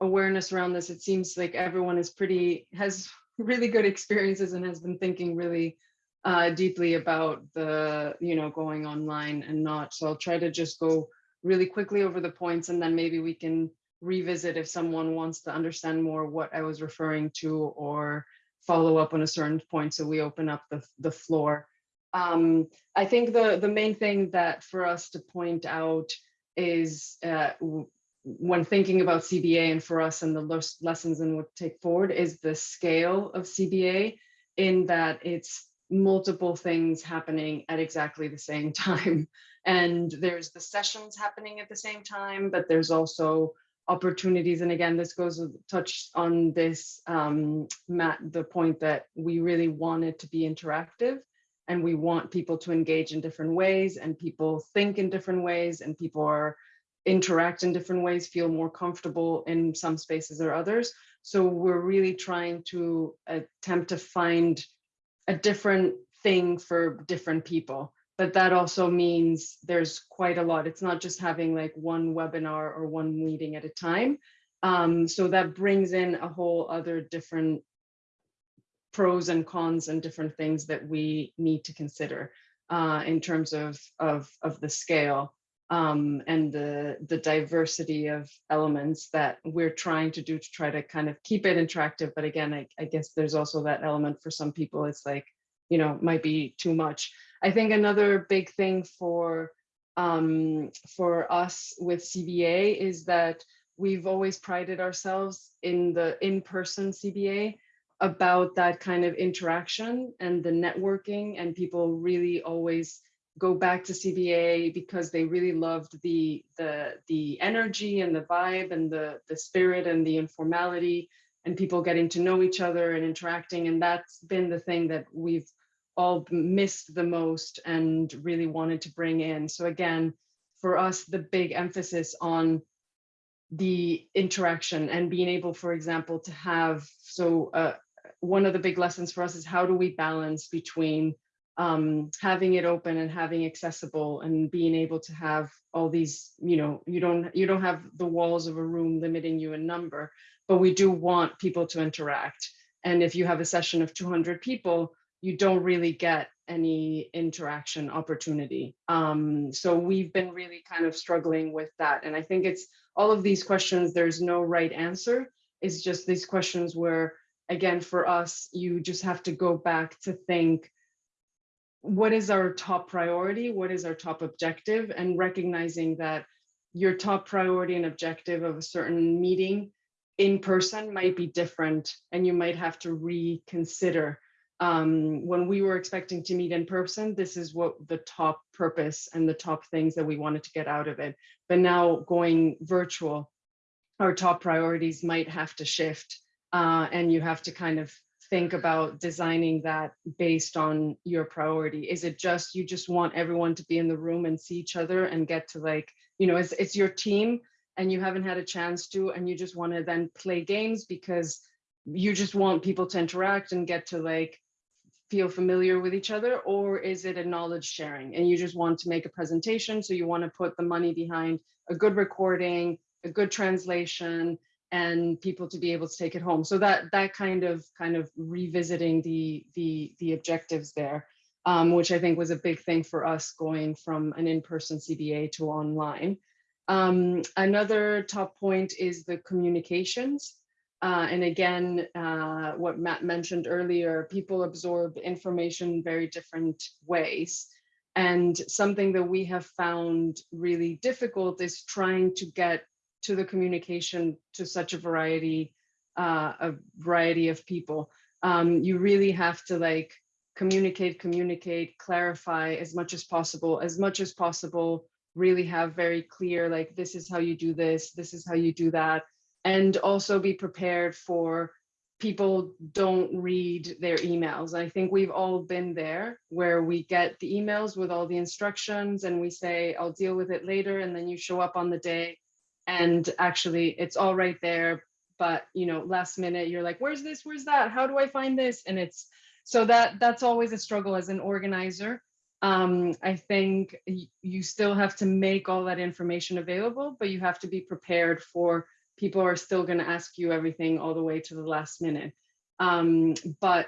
awareness around this, it seems like everyone is pretty, has really good experiences and has been thinking really uh, deeply about the, you know, going online and not. So I'll try to just go really quickly over the points and then maybe we can revisit if someone wants to understand more what I was referring to or follow up on a certain point. So we open up the, the floor. Um, I think the, the main thing that for us to point out is uh, when thinking about CBA and for us and the lessons and what take forward is the scale of CBA in that it's multiple things happening at exactly the same time. And there's the sessions happening at the same time, but there's also opportunities. And again, this goes touch on this, um, Matt, the point that we really want it to be interactive and we want people to engage in different ways and people think in different ways and people are interact in different ways, feel more comfortable in some spaces or others. So we're really trying to attempt to find a different thing for different people but that also means there's quite a lot. It's not just having like one webinar or one meeting at a time. Um, so that brings in a whole other different pros and cons and different things that we need to consider uh, in terms of, of, of the scale um, and the, the diversity of elements that we're trying to do to try to kind of keep it interactive. But again, I, I guess there's also that element for some people, it's like, you know, might be too much. I think another big thing for um, for us with CBA is that we've always prided ourselves in the in-person CBA about that kind of interaction and the networking and people really always go back to CBA because they really loved the the the energy and the vibe and the the spirit and the informality and people getting to know each other and interacting and that's been the thing that we've all missed the most and really wanted to bring in. So again, for us, the big emphasis on the interaction and being able, for example, to have, so uh, one of the big lessons for us is how do we balance between um, having it open and having accessible and being able to have all these, you know, you don't you don't have the walls of a room limiting you in number, but we do want people to interact. And if you have a session of 200 people, you don't really get any interaction opportunity. Um, so we've been really kind of struggling with that. And I think it's all of these questions, there's no right answer. It's just these questions where, again, for us, you just have to go back to think, what is our top priority? What is our top objective? And recognizing that your top priority and objective of a certain meeting in person might be different and you might have to reconsider um, when we were expecting to meet in person, this is what the top purpose and the top things that we wanted to get out of it. But now going virtual, our top priorities might have to shift uh, and you have to kind of think about designing that based on your priority. Is it just, you just want everyone to be in the room and see each other and get to like, you know, it's, it's your team and you haven't had a chance to, and you just want to then play games because you just want people to interact and get to like feel familiar with each other or is it a knowledge sharing and you just want to make a presentation? So you want to put the money behind a good recording a good translation and people to be able to take it home. So that that kind of kind of revisiting the the the objectives there um, which i think was a big thing for us going from an in-person cba to online. Um, another top point is the communications uh, and again, uh, what Matt mentioned earlier, people absorb information very different ways. And something that we have found really difficult is trying to get to the communication to such a variety, uh, a variety of people. Um, you really have to like communicate, communicate, clarify as much as possible, as much as possible, really have very clear, like, this is how you do this, this is how you do that and also be prepared for people don't read their emails. I think we've all been there where we get the emails with all the instructions and we say, I'll deal with it later. And then you show up on the day and actually it's all right there. But, you know, last minute, you're like, where's this? Where's that? How do I find this? And it's so that that's always a struggle as an organizer. Um, I think you still have to make all that information available, but you have to be prepared for people are still going to ask you everything all the way to the last minute. Um, but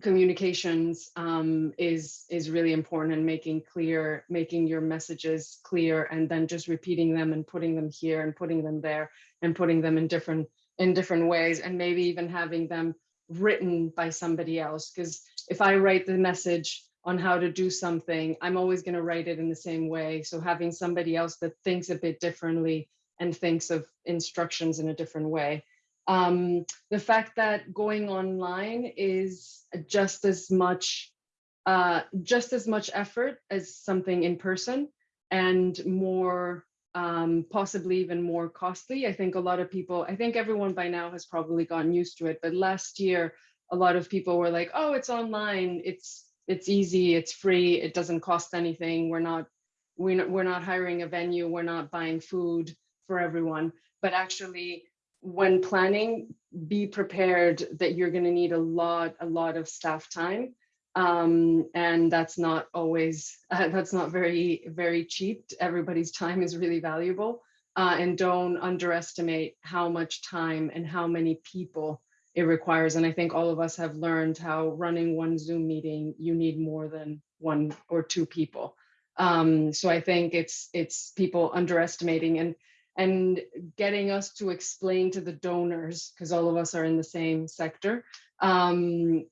communications um, is is really important and making clear, making your messages clear, and then just repeating them and putting them here and putting them there and putting them in different in different ways, and maybe even having them written by somebody else. Because if I write the message on how to do something, I'm always going to write it in the same way. So having somebody else that thinks a bit differently and thinks of instructions in a different way. Um, the fact that going online is just as much uh, just as much effort as something in person and more um, possibly even more costly. I think a lot of people, I think everyone by now has probably gotten used to it, but last year, a lot of people were like, oh, it's online, it's it's easy, it's free, it doesn't cost anything. We're not, we're not, we're not hiring a venue, we're not buying food for everyone, but actually when planning, be prepared that you're going to need a lot, a lot of staff time. Um, and that's not always, uh, that's not very, very cheap. Everybody's time is really valuable. Uh, and don't underestimate how much time and how many people it requires. And I think all of us have learned how running one Zoom meeting, you need more than one or two people. Um, so I think it's it's people underestimating and and getting us to explain to the donors, because all of us are in the same sector, um,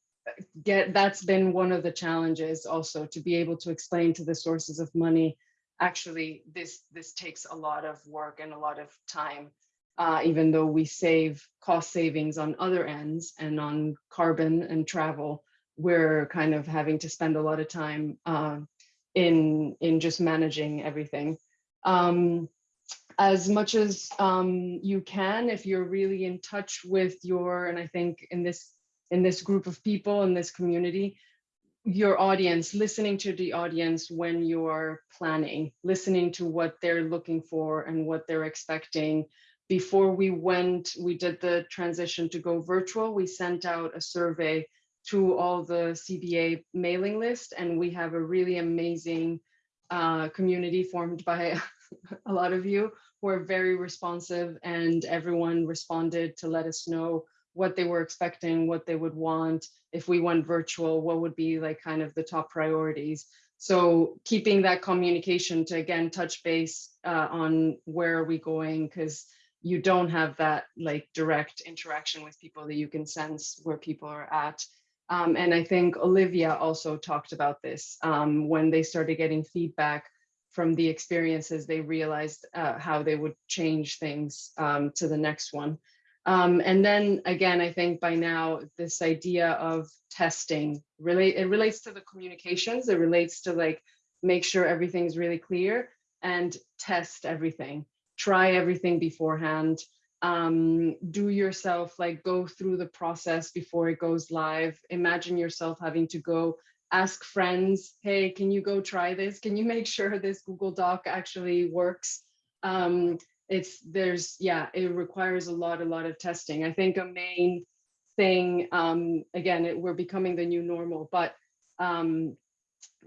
get that's been one of the challenges also to be able to explain to the sources of money actually this this takes a lot of work and a lot of time uh, even though we save cost savings on other ends and on carbon and travel we're kind of having to spend a lot of time uh, in in just managing everything. Um, as much as um, you can if you're really in touch with your and i think in this in this group of people in this community your audience listening to the audience when you're planning listening to what they're looking for and what they're expecting. Before we went we did the transition to go virtual. We sent out a survey to all the cba mailing list and we have a really amazing uh, community formed by a lot of you were very responsive and everyone responded to let us know what they were expecting, what they would want. If we went virtual, what would be like kind of the top priorities. So keeping that communication to again touch base uh, on where are we going because you don't have that like direct interaction with people that you can sense where people are at. Um, and I think Olivia also talked about this um, when they started getting feedback from the experiences, they realized uh, how they would change things um, to the next one. Um, and then again, I think by now this idea of testing relate it relates to the communications. It relates to like make sure everything's really clear and test everything. Try everything beforehand. Um, do yourself like go through the process before it goes live. Imagine yourself having to go ask friends, hey, can you go try this? Can you make sure this Google Doc actually works? Um, it's there's yeah it requires a lot a lot of testing i think a main thing um again it, we're becoming the new normal but um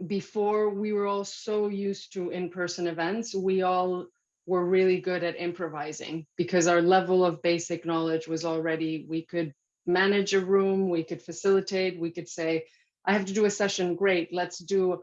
before we were all so used to in-person events we all were really good at improvising because our level of basic knowledge was already we could manage a room we could facilitate we could say i have to do a session great let's do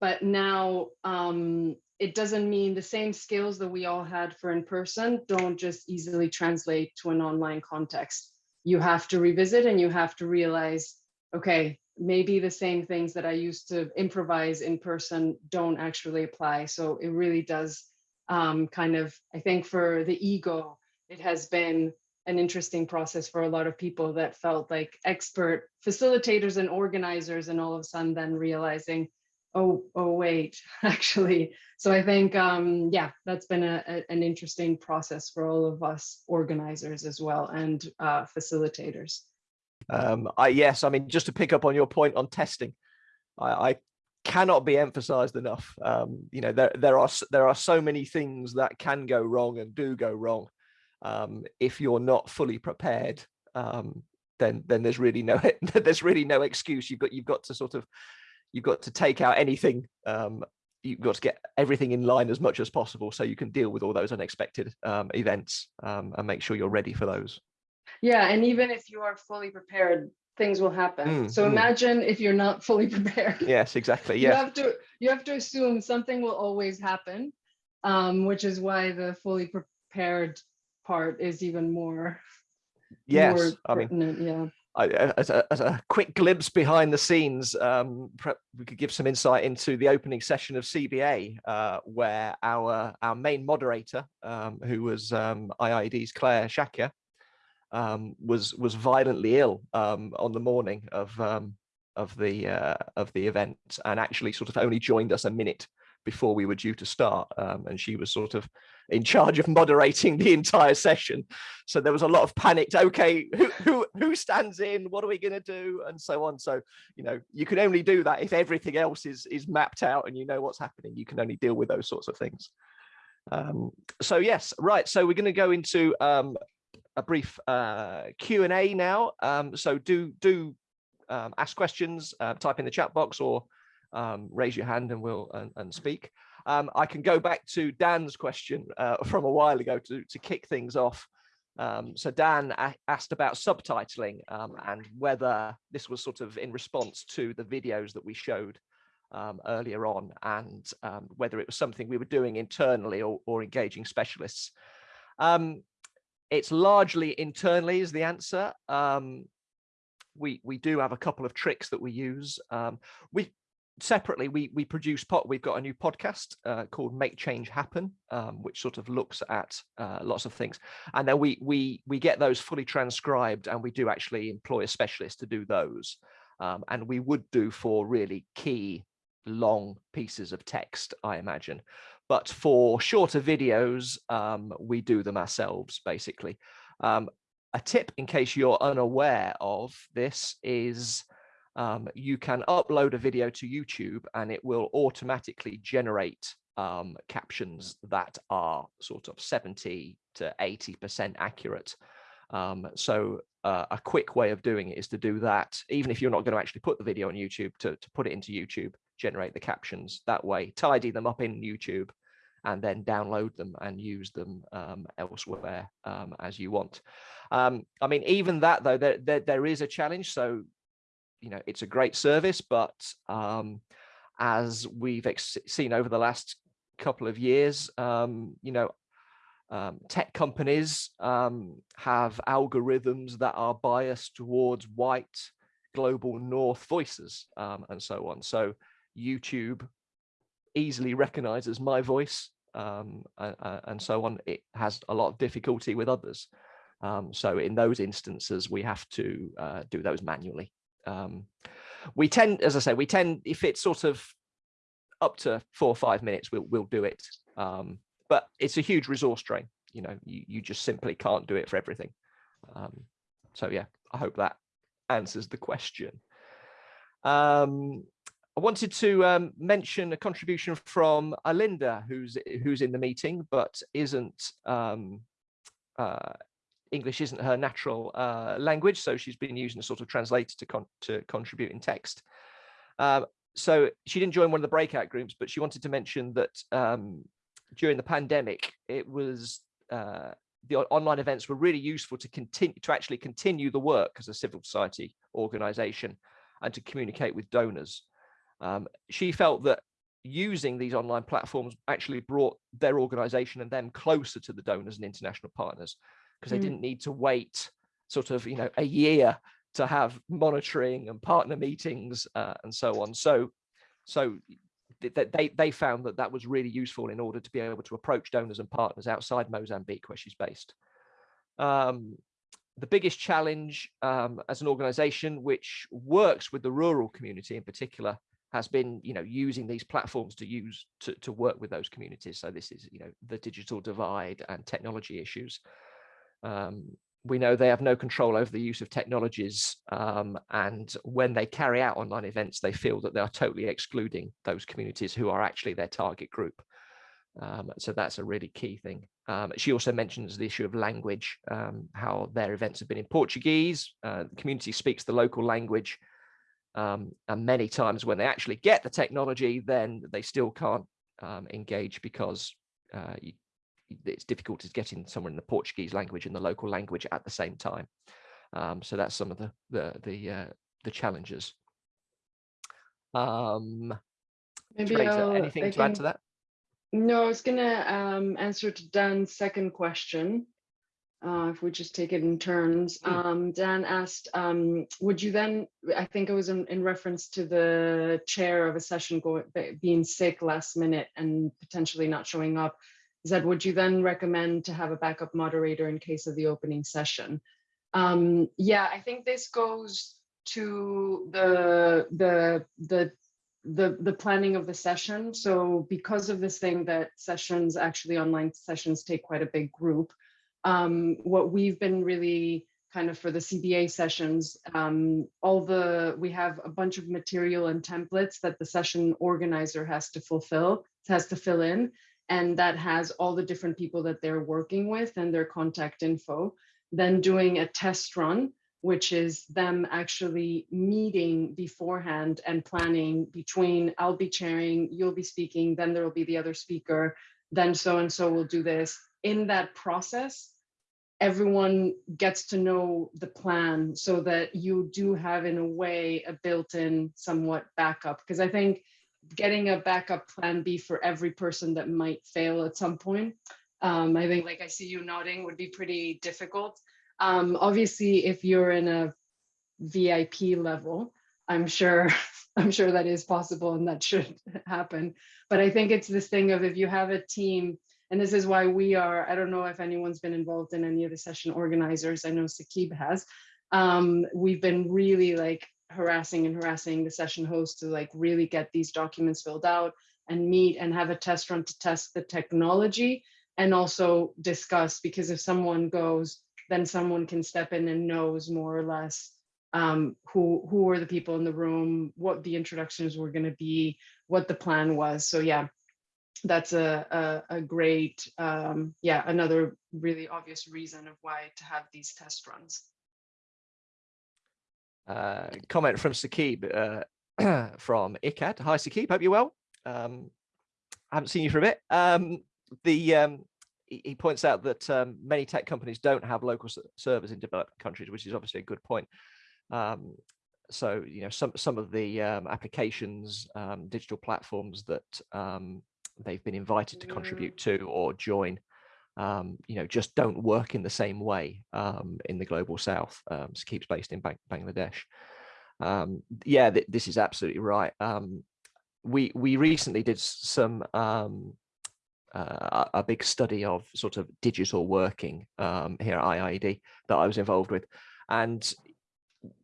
but now um it doesn't mean the same skills that we all had for in person don't just easily translate to an online context. You have to revisit and you have to realize, okay, maybe the same things that I used to improvise in person don't actually apply. So it really does um, kind of, I think for the ego, it has been an interesting process for a lot of people that felt like expert facilitators and organizers and all of a sudden then realizing oh, oh, wait, actually. So I think, um, yeah, that's been a, a, an interesting process for all of us organizers as well and uh, facilitators. Um, I, yes, I mean, just to pick up on your point on testing, I, I cannot be emphasized enough. Um, you know, there, there are there are so many things that can go wrong and do go wrong. Um, if you're not fully prepared, um, then then there's really no there's really no excuse. You've got you've got to sort of you've got to take out anything um, you've got to get everything in line as much as possible so you can deal with all those unexpected um, events um, and make sure you're ready for those yeah and even if you are fully prepared things will happen mm, so mm. imagine if you're not fully prepared yes exactly yeah you have to you have to assume something will always happen um, which is why the fully prepared part is even more yes more i mean yeah. I, as, a, as, a, quick glimpse behind the scenes, um, we could give some insight into the opening session of CBA, uh, where our our main moderator, um, who was um, IIED's Clare Shakya, um, was was violently ill um, on the morning of um, of the uh, of the event, and actually sort of only joined us a minute before we were due to start, and she was sort of in charge of moderating the entire session. So there was a lot of panicked, okay, who, who, who stands in, what are we gonna do? And so on. So, you know, you can only do that if everything else is, is mapped out and you know what's happening. You can only deal with those sorts of things. Um, so yes, right. So we're gonna go into um, a brief uh, Q&A now. Um, so do, do um, ask questions, uh, type in the chat box or um, raise your hand and we'll and, and speak. Um, I can go back to Dan's question uh, from a while ago to, to kick things off. Um, so Dan asked about subtitling um, and whether this was sort of in response to the videos that we showed um, earlier on and um, whether it was something we were doing internally or, or engaging specialists. Um, it's largely internally is the answer. we, we do have a couple of tricks that we use. we, separately we we produce pot we've got a new podcast uh, called make change happen um, which sort of looks at uh, lots of things. And then we we we get those fully transcribed and we do actually employ a specialist to do those um, and we would do for really key long pieces of text i imagine. But for shorter videos um, we do them ourselves basically. Um, a tip in case you're unaware of this is um, you can upload a video to YouTube and it will automatically generate um, captions that are sort of 70 to 80% accurate. Um, so uh, a quick way of doing it is to do that, even if you're not going to actually put the video on YouTube, to, to put it into YouTube, generate the captions that way, tidy them up in YouTube, and then download them and use them um, elsewhere um, as you want. Um, I mean, even that though, there, there, there is a challenge. So, you know, it's a great service, but um, as we've seen over the last couple of years, um, you know, um, tech companies um, have algorithms that are biased towards white global north voices um, and so on. So YouTube easily recognizes my voice um, uh, and so on. It has a lot of difficulty with others. Um, so in those instances, we have to uh, do those manually. Um, we tend, as I say, we tend, if it's sort of up to four or five minutes, we'll, we'll do it. Um, but it's a huge resource drain. You know, you, you just simply can't do it for everything. Um, so yeah, I hope that answers the question. Um, I wanted to um, mention a contribution from Alinda, who's who's in the meeting, but isn't um, uh, English isn't her natural uh, language, so she's been using a sort of translator to con to contribute in text. Uh, so she didn't join one of the breakout groups, but she wanted to mention that um, during the pandemic, it was uh, the online events were really useful to continue to actually continue the work as a civil society organization and to communicate with donors. Um, she felt that using these online platforms actually brought their organization and them closer to the donors and international partners because they mm. didn't need to wait sort of you know a year to have monitoring and partner meetings uh, and so on so so they, they found that that was really useful in order to be able to approach donors and partners outside Mozambique, where she's based. Um, the biggest challenge um, as an organization which works with the rural community in particular has been you know using these platforms to use to, to work with those communities so this is you know the digital divide and technology issues um, we know they have no control over the use of technologies um, and when they carry out online events they feel that they are totally excluding those communities who are actually their target group. Um, so that's a really key thing. Um, she also mentions the issue of language um, how their events have been in portuguese. Uh, the community speaks the local language um, and many times when they actually get the technology then they still can't um, engage because uh, you, it's difficult to get in somewhere in the Portuguese language and the local language at the same time. Um, so that's some of the the the, uh, the challenges. Um, Maybe Teresa, anything I to can... add to that? No, I was going to um, answer to Dan's second question. Uh, if we just take it in turns, hmm. um, Dan asked, um, would you then, I think it was in, in, reference to the chair of a session going, being sick last minute and potentially not showing up is would you then recommend to have a backup moderator in case of the opening session? Um, yeah, I think this goes to the the the the the planning of the session. So because of this thing that sessions actually online sessions take quite a big group, um, what we've been really kind of for the CBA sessions, um, all the we have a bunch of material and templates that the session organizer has to fulfill, has to fill in and that has all the different people that they're working with and their contact info. Then doing a test run, which is them actually meeting beforehand and planning between I'll be chairing, you'll be speaking, then there will be the other speaker, then so and so will do this. In that process, everyone gets to know the plan so that you do have in a way a built-in somewhat backup because I think getting a backup plan B for every person that might fail at some point. Um, I think like I see you nodding would be pretty difficult. Um, obviously, if you're in a VIP level, I'm sure I'm sure that is possible and that should happen. But I think it's this thing of if you have a team, and this is why we are, I don't know if anyone's been involved in any of the session organizers. I know Sakib has. Um, we've been really like harassing and harassing the session host to like really get these documents filled out and meet and have a test run to test the technology and also discuss because if someone goes then someone can step in and knows more or less um, who who are the people in the room what the introductions were going to be what the plan was. So yeah that's a a, a great um, yeah another really obvious reason of why to have these test runs uh, comment from Sakib uh, from ICAD. Hi, Sakib. Hope you're well. Um, I haven't seen you for a bit. Um, the um, he, points out that um, many tech companies don't have local servers in developed countries, which is obviously a good point. Um, so you know some some of the um, applications, digital platforms that they've been invited to contribute to or join, um, you know, just don't work in the same way um, in the global south. Um, Sakib's based in Bang Bangladesh. Um, yeah, th this is absolutely right. Um, we we recently did some um, uh, a big study of sort of digital working um, here at IIED that I was involved with, and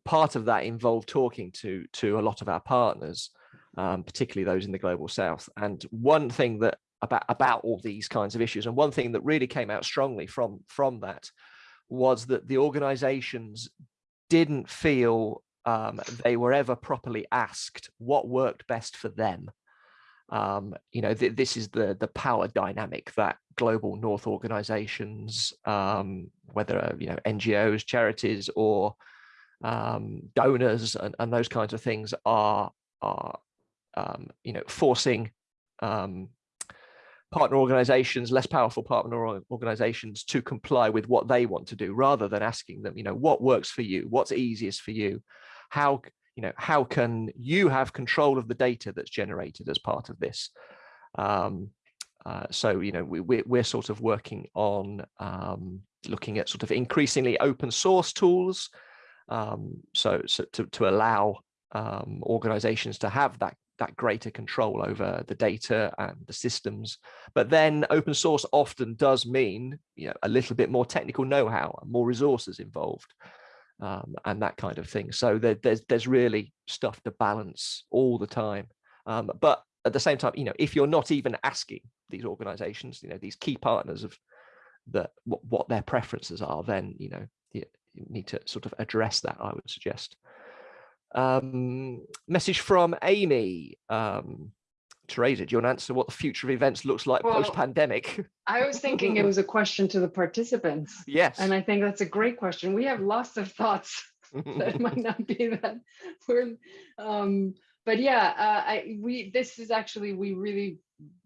part of that involved talking to to a lot of our partners, particularly those in the global south. And one thing that about about all these kinds of issues, and one thing that really came out strongly from from that was that the organizations didn't feel um, they were ever properly asked what worked best for them. Um, you know, th this is the the power dynamic that global North organizations, um, whether uh, you know NGOs, charities, or um, donors and, and those kinds of things are are um, you know forcing um, partner organizations, less powerful partner organizations to comply with what they want to do rather than asking them, you know, what works for you, what's easiest for you, how, you know, how can you have control of the data that's generated as part of this? Um, uh, so, you know, we, we're, we're sort of working on um, looking at sort of increasingly open source tools. Um, so, so to, to allow um, organizations to have that that greater control over the data and the systems. But then open source often does mean you know a little bit more technical know-how more resources involved um, and that kind of thing. So there, there's there's really stuff to balance all the time. Um, but at the same time, you know, if you're not even asking these organizations, you know, these key partners of the what, what their preferences are, then you know you, you need to sort of address that. I would suggest. Um, message from Amy. Um, Teresa, do you want to answer what the future of events looks like Well, post-pandemic? I was thinking it was a question to the participants. yes. And I think that's a great question. We have lots of thoughts that might not be that we're um but yeah uh, i we this is actually we really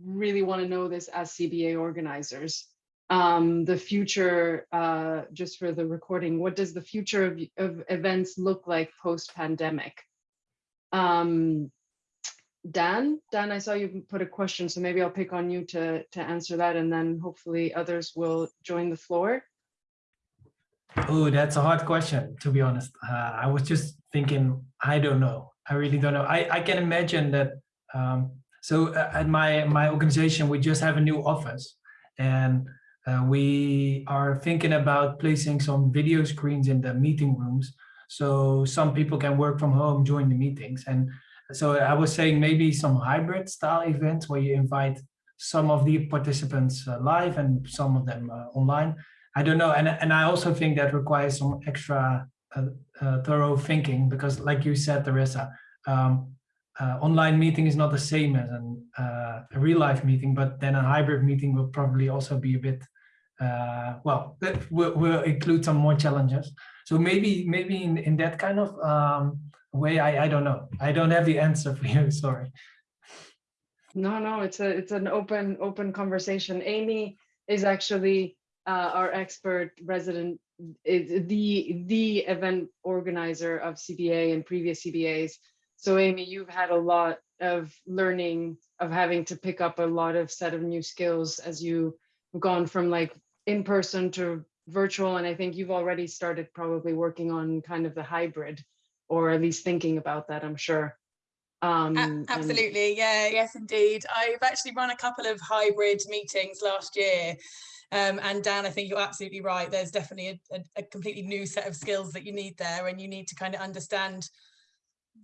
really want to know this as cba organizers um the future uh just for the recording what does the future of, of events look like post pandemic um dan dan i saw you put a question so maybe i'll pick on you to to answer that and then hopefully others will join the floor Oh, that's a hard question, to be honest. Uh, I was just thinking, I don't know. I really don't know. I, I can imagine that. Um, so uh, at my, my organization, we just have a new office and uh, we are thinking about placing some video screens in the meeting rooms. So some people can work from home, join the meetings. And so I was saying maybe some hybrid style events where you invite some of the participants uh, live and some of them uh, online I don't know, and and I also think that requires some extra uh, uh, thorough thinking because, like you said, Teresa, um, uh, online meeting is not the same as an, uh, a real life meeting, but then a hybrid meeting will probably also be a bit uh, well. That will, will include some more challenges. So maybe maybe in in that kind of um, way, I I don't know. I don't have the answer for you. Sorry. No, no, it's a it's an open open conversation. Amy is actually uh, our expert resident, the the event organizer of CBA and previous CBAs. So Amy, you've had a lot of learning of having to pick up a lot of set of new skills as you've gone from like in person to virtual, and I think you've already started probably working on kind of the hybrid, or at least thinking about that. I'm sure. Um, Absolutely, yeah, yes, indeed. I've actually run a couple of hybrid meetings last year. Um, and Dan, I think you're absolutely right. There's definitely a, a, a completely new set of skills that you need there, and you need to kind of understand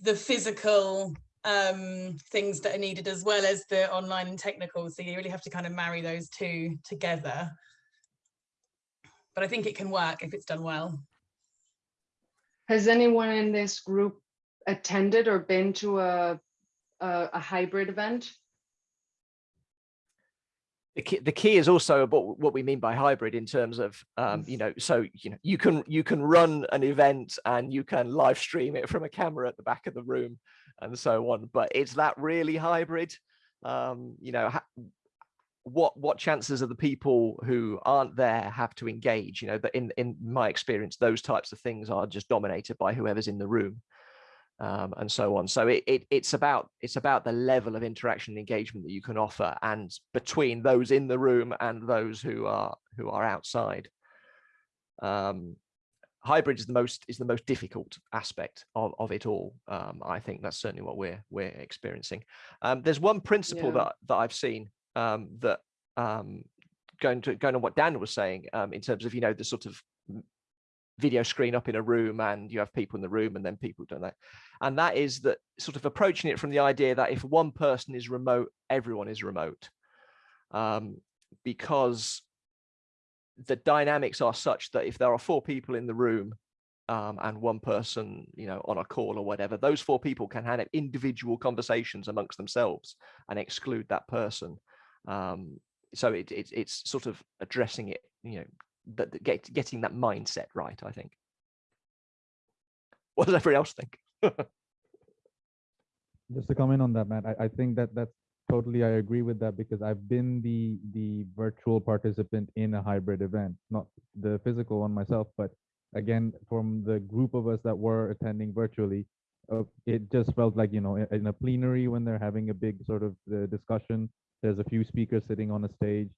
the physical um, things that are needed as well as the online and technical. So you really have to kind of marry those two together. But I think it can work if it's done well. Has anyone in this group attended or been to a, a, a hybrid event? the key, the key is also about what we mean by hybrid in terms of um, you know so you know you can you can run an event and you can live stream it from a camera at the back of the room and so on but is that really hybrid um, you know ha- what what chances are the people who aren't there have to engage you know that in in my experience those types of things are just dominated by whoever's in the room um, and so on. So it, it it's about it's about the level of interaction and engagement that you can offer and between those in the room and those who are who are outside. Um, hybrid is the most is the most difficult aspect of, of it all um, i think that's certainly what we're we're experiencing. Um, there's one principle Yeah. that that i've seen um, that um, going to going on what Dan was saying um, in terms of you know the sort of video screen up in a room and you have people in the room and then people that and that is that sort of approaching it from the idea that if one person is remote everyone is remote um, because the dynamics are such that if there are four people in the room um, and one person, you know, on a call or whatever, those four people can have individual conversations amongst themselves and exclude that person. Um, so it, it, it's sort of addressing it, you know, that get, getting that mindset right, I think. What does everyone else think? Just to comment on that, Matt, I, I think that that's totally, I agree with that because I've been the the virtual participant in a hybrid event, not the physical one myself, but again, from the group of us that were attending virtually, uh, it just felt like, you know, in, in a plenary when they're having a big sort of uh, discussion, there's a few speakers sitting on a stage,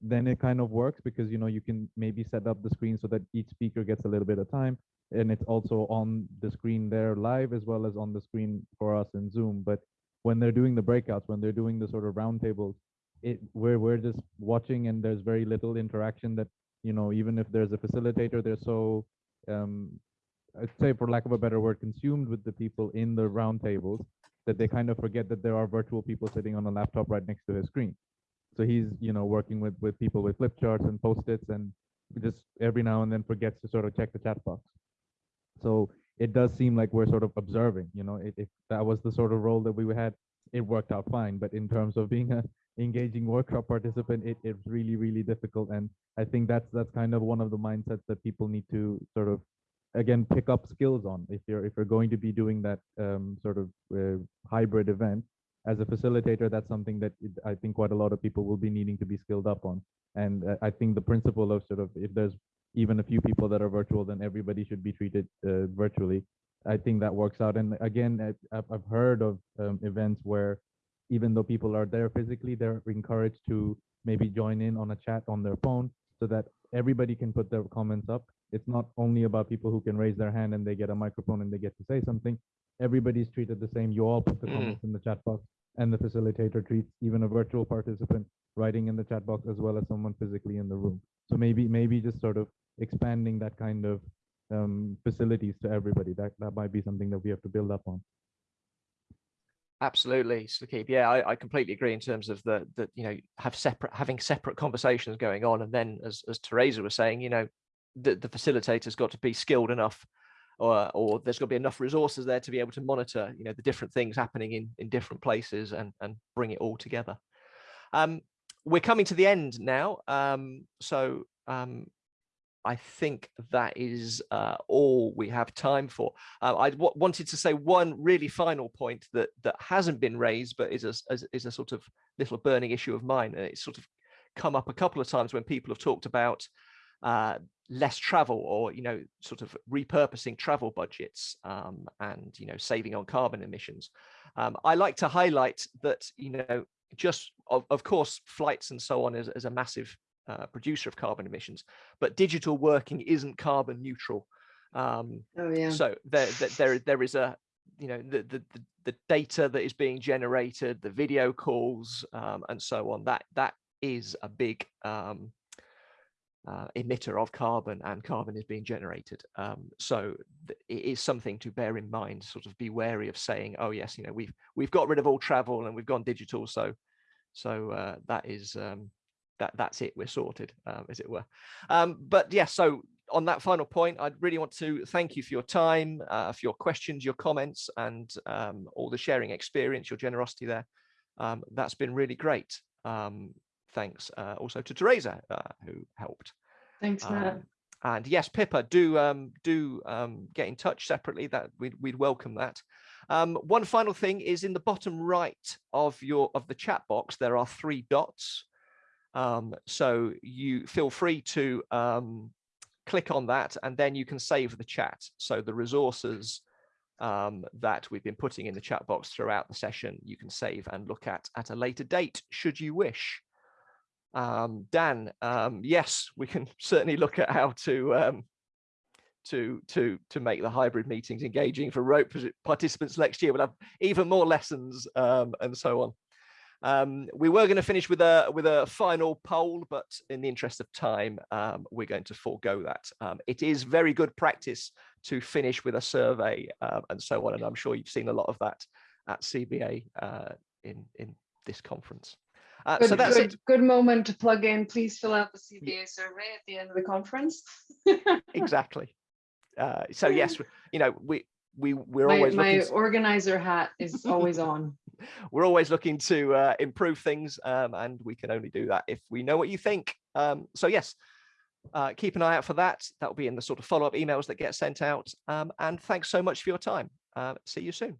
then it kind of works because, you know, you can maybe set up the screen so that each speaker gets a little bit of time and it's also on the screen there live as well as on the screen for us in Zoom. But when they're doing the breakouts, when they're doing the sort of roundtables, it we're we're just watching and there's very little interaction that you know even if there's a facilitator, they're so um, I'd say for lack of a better word, consumed with the people in the roundtables that they kind of forget that there are virtual people sitting on a laptop right next to his screen. So he's you know working with with people with flip charts and post-its and just every now and then forgets to sort of check the chat box. So it does seem like we're sort of observing, you know, if, if that was the sort of role that we had, it worked out fine. But in terms of being a engaging workshop participant, it, it's really, really difficult. And I think that's that's kind of one of the mindsets that people need to sort of again pick up skills on if you're if you're going to be doing that um, sort of uh, hybrid event. As a facilitator that's something that i think quite a lot of people will be needing to be skilled up on. And uh, i think the principle of sort of if there's even a few people that are virtual then everybody should be treated uh, virtually. I think that works out. And again i've, I've heard of um, events where even though people are there physically they're encouraged to maybe join in on a chat on their phone so that everybody can put their comments up it's not only about people who can raise their hand and they get a microphone and they get to say something. Everybody's treated the same. You all put the Mm. comments in the chat box and the facilitator treats even a virtual participant writing in the chat box as well as someone physically in the room. So maybe maybe just sort of expanding that kind of um, facilities to everybody. That that might be something that we have to build up on. Absolutely, Sakib. Yeah, I, I completely agree in terms of the that you know have separate having separate conversations going on, and then as as Teresa was saying, you know, the the facilitator's got to be skilled enough, or or there's got to be enough resources there to be able to monitor, you know, the different things happening in in different places and and bring it all together. Um, we're coming to the end now, um, so um, I think that is uh, all we have time for. Uh, I wanted to say one really final point that that hasn't been raised, but is a is a sort of little burning issue of mine. And it's sort of come up a couple of times when people have talked about uh, less travel or you know sort of repurposing travel budgets um, and you know saving on carbon emissions. Um, I like to highlight that you know just of, of course flights and so on is, is a massive uh, producer of carbon emissions, but digital working isn't carbon neutral. Um, Oh, yeah. so there, there, there, there is a, you know, the, the, the, the data that is being generated, the video calls, um, and so on. That that is a big um, uh, emitter of carbon, and carbon is being generated. Um, so it is something to bear in mind. Sort of be wary of saying, "Oh yes, you know, we've we've got rid of all travel and we've gone digital." So so uh, that is um, that that's it. We're sorted, um, as it were. Um, but yeah, so on that final point, I'd really want to thank you for your time, uh, for your questions, your comments, and um, all the sharing experience, your generosity there. Um, that's been really great. Um, thanks uh, also to Teresa, uh, who helped. Thanks, Matt. Um, and yes, Pippa, do um, do um, get in touch separately. That we'd, we'd welcome that. Um, one final thing is in the bottom right of your of the chat box, there are three dots. Um, so you feel free to um, click on that and then you can save the chat. So the resources um, that we've been putting in the chat box throughout the session, you can save and look at at a later date, should you wish. Um, Dan, um, yes, we can certainly look at how to um, to to to make the hybrid meetings engaging for rope participants next year. We'll have even more lessons um, and so on. Um, we were going to finish with a with a final poll, but in the interest of time, um, we're going to forego that. It is very good practice to finish with a survey and so on, and I'm sure you've seen a lot of that at CBA uh, in in this conference. Uh, good, so that's good, good moment to plug in. Please fill out the CBA survey at the end of the conference. exactly. Uh, so yes, you know we we we're my, always my looking to, organizer hat is always on. we're always looking to uh, improve things, um, and we can only do that if we know what you think. Um, so yes, uh, keep an eye out for that. That will be in the sort of follow-up emails that get sent out. Um, and thanks so much for your time. Uh, see you soon.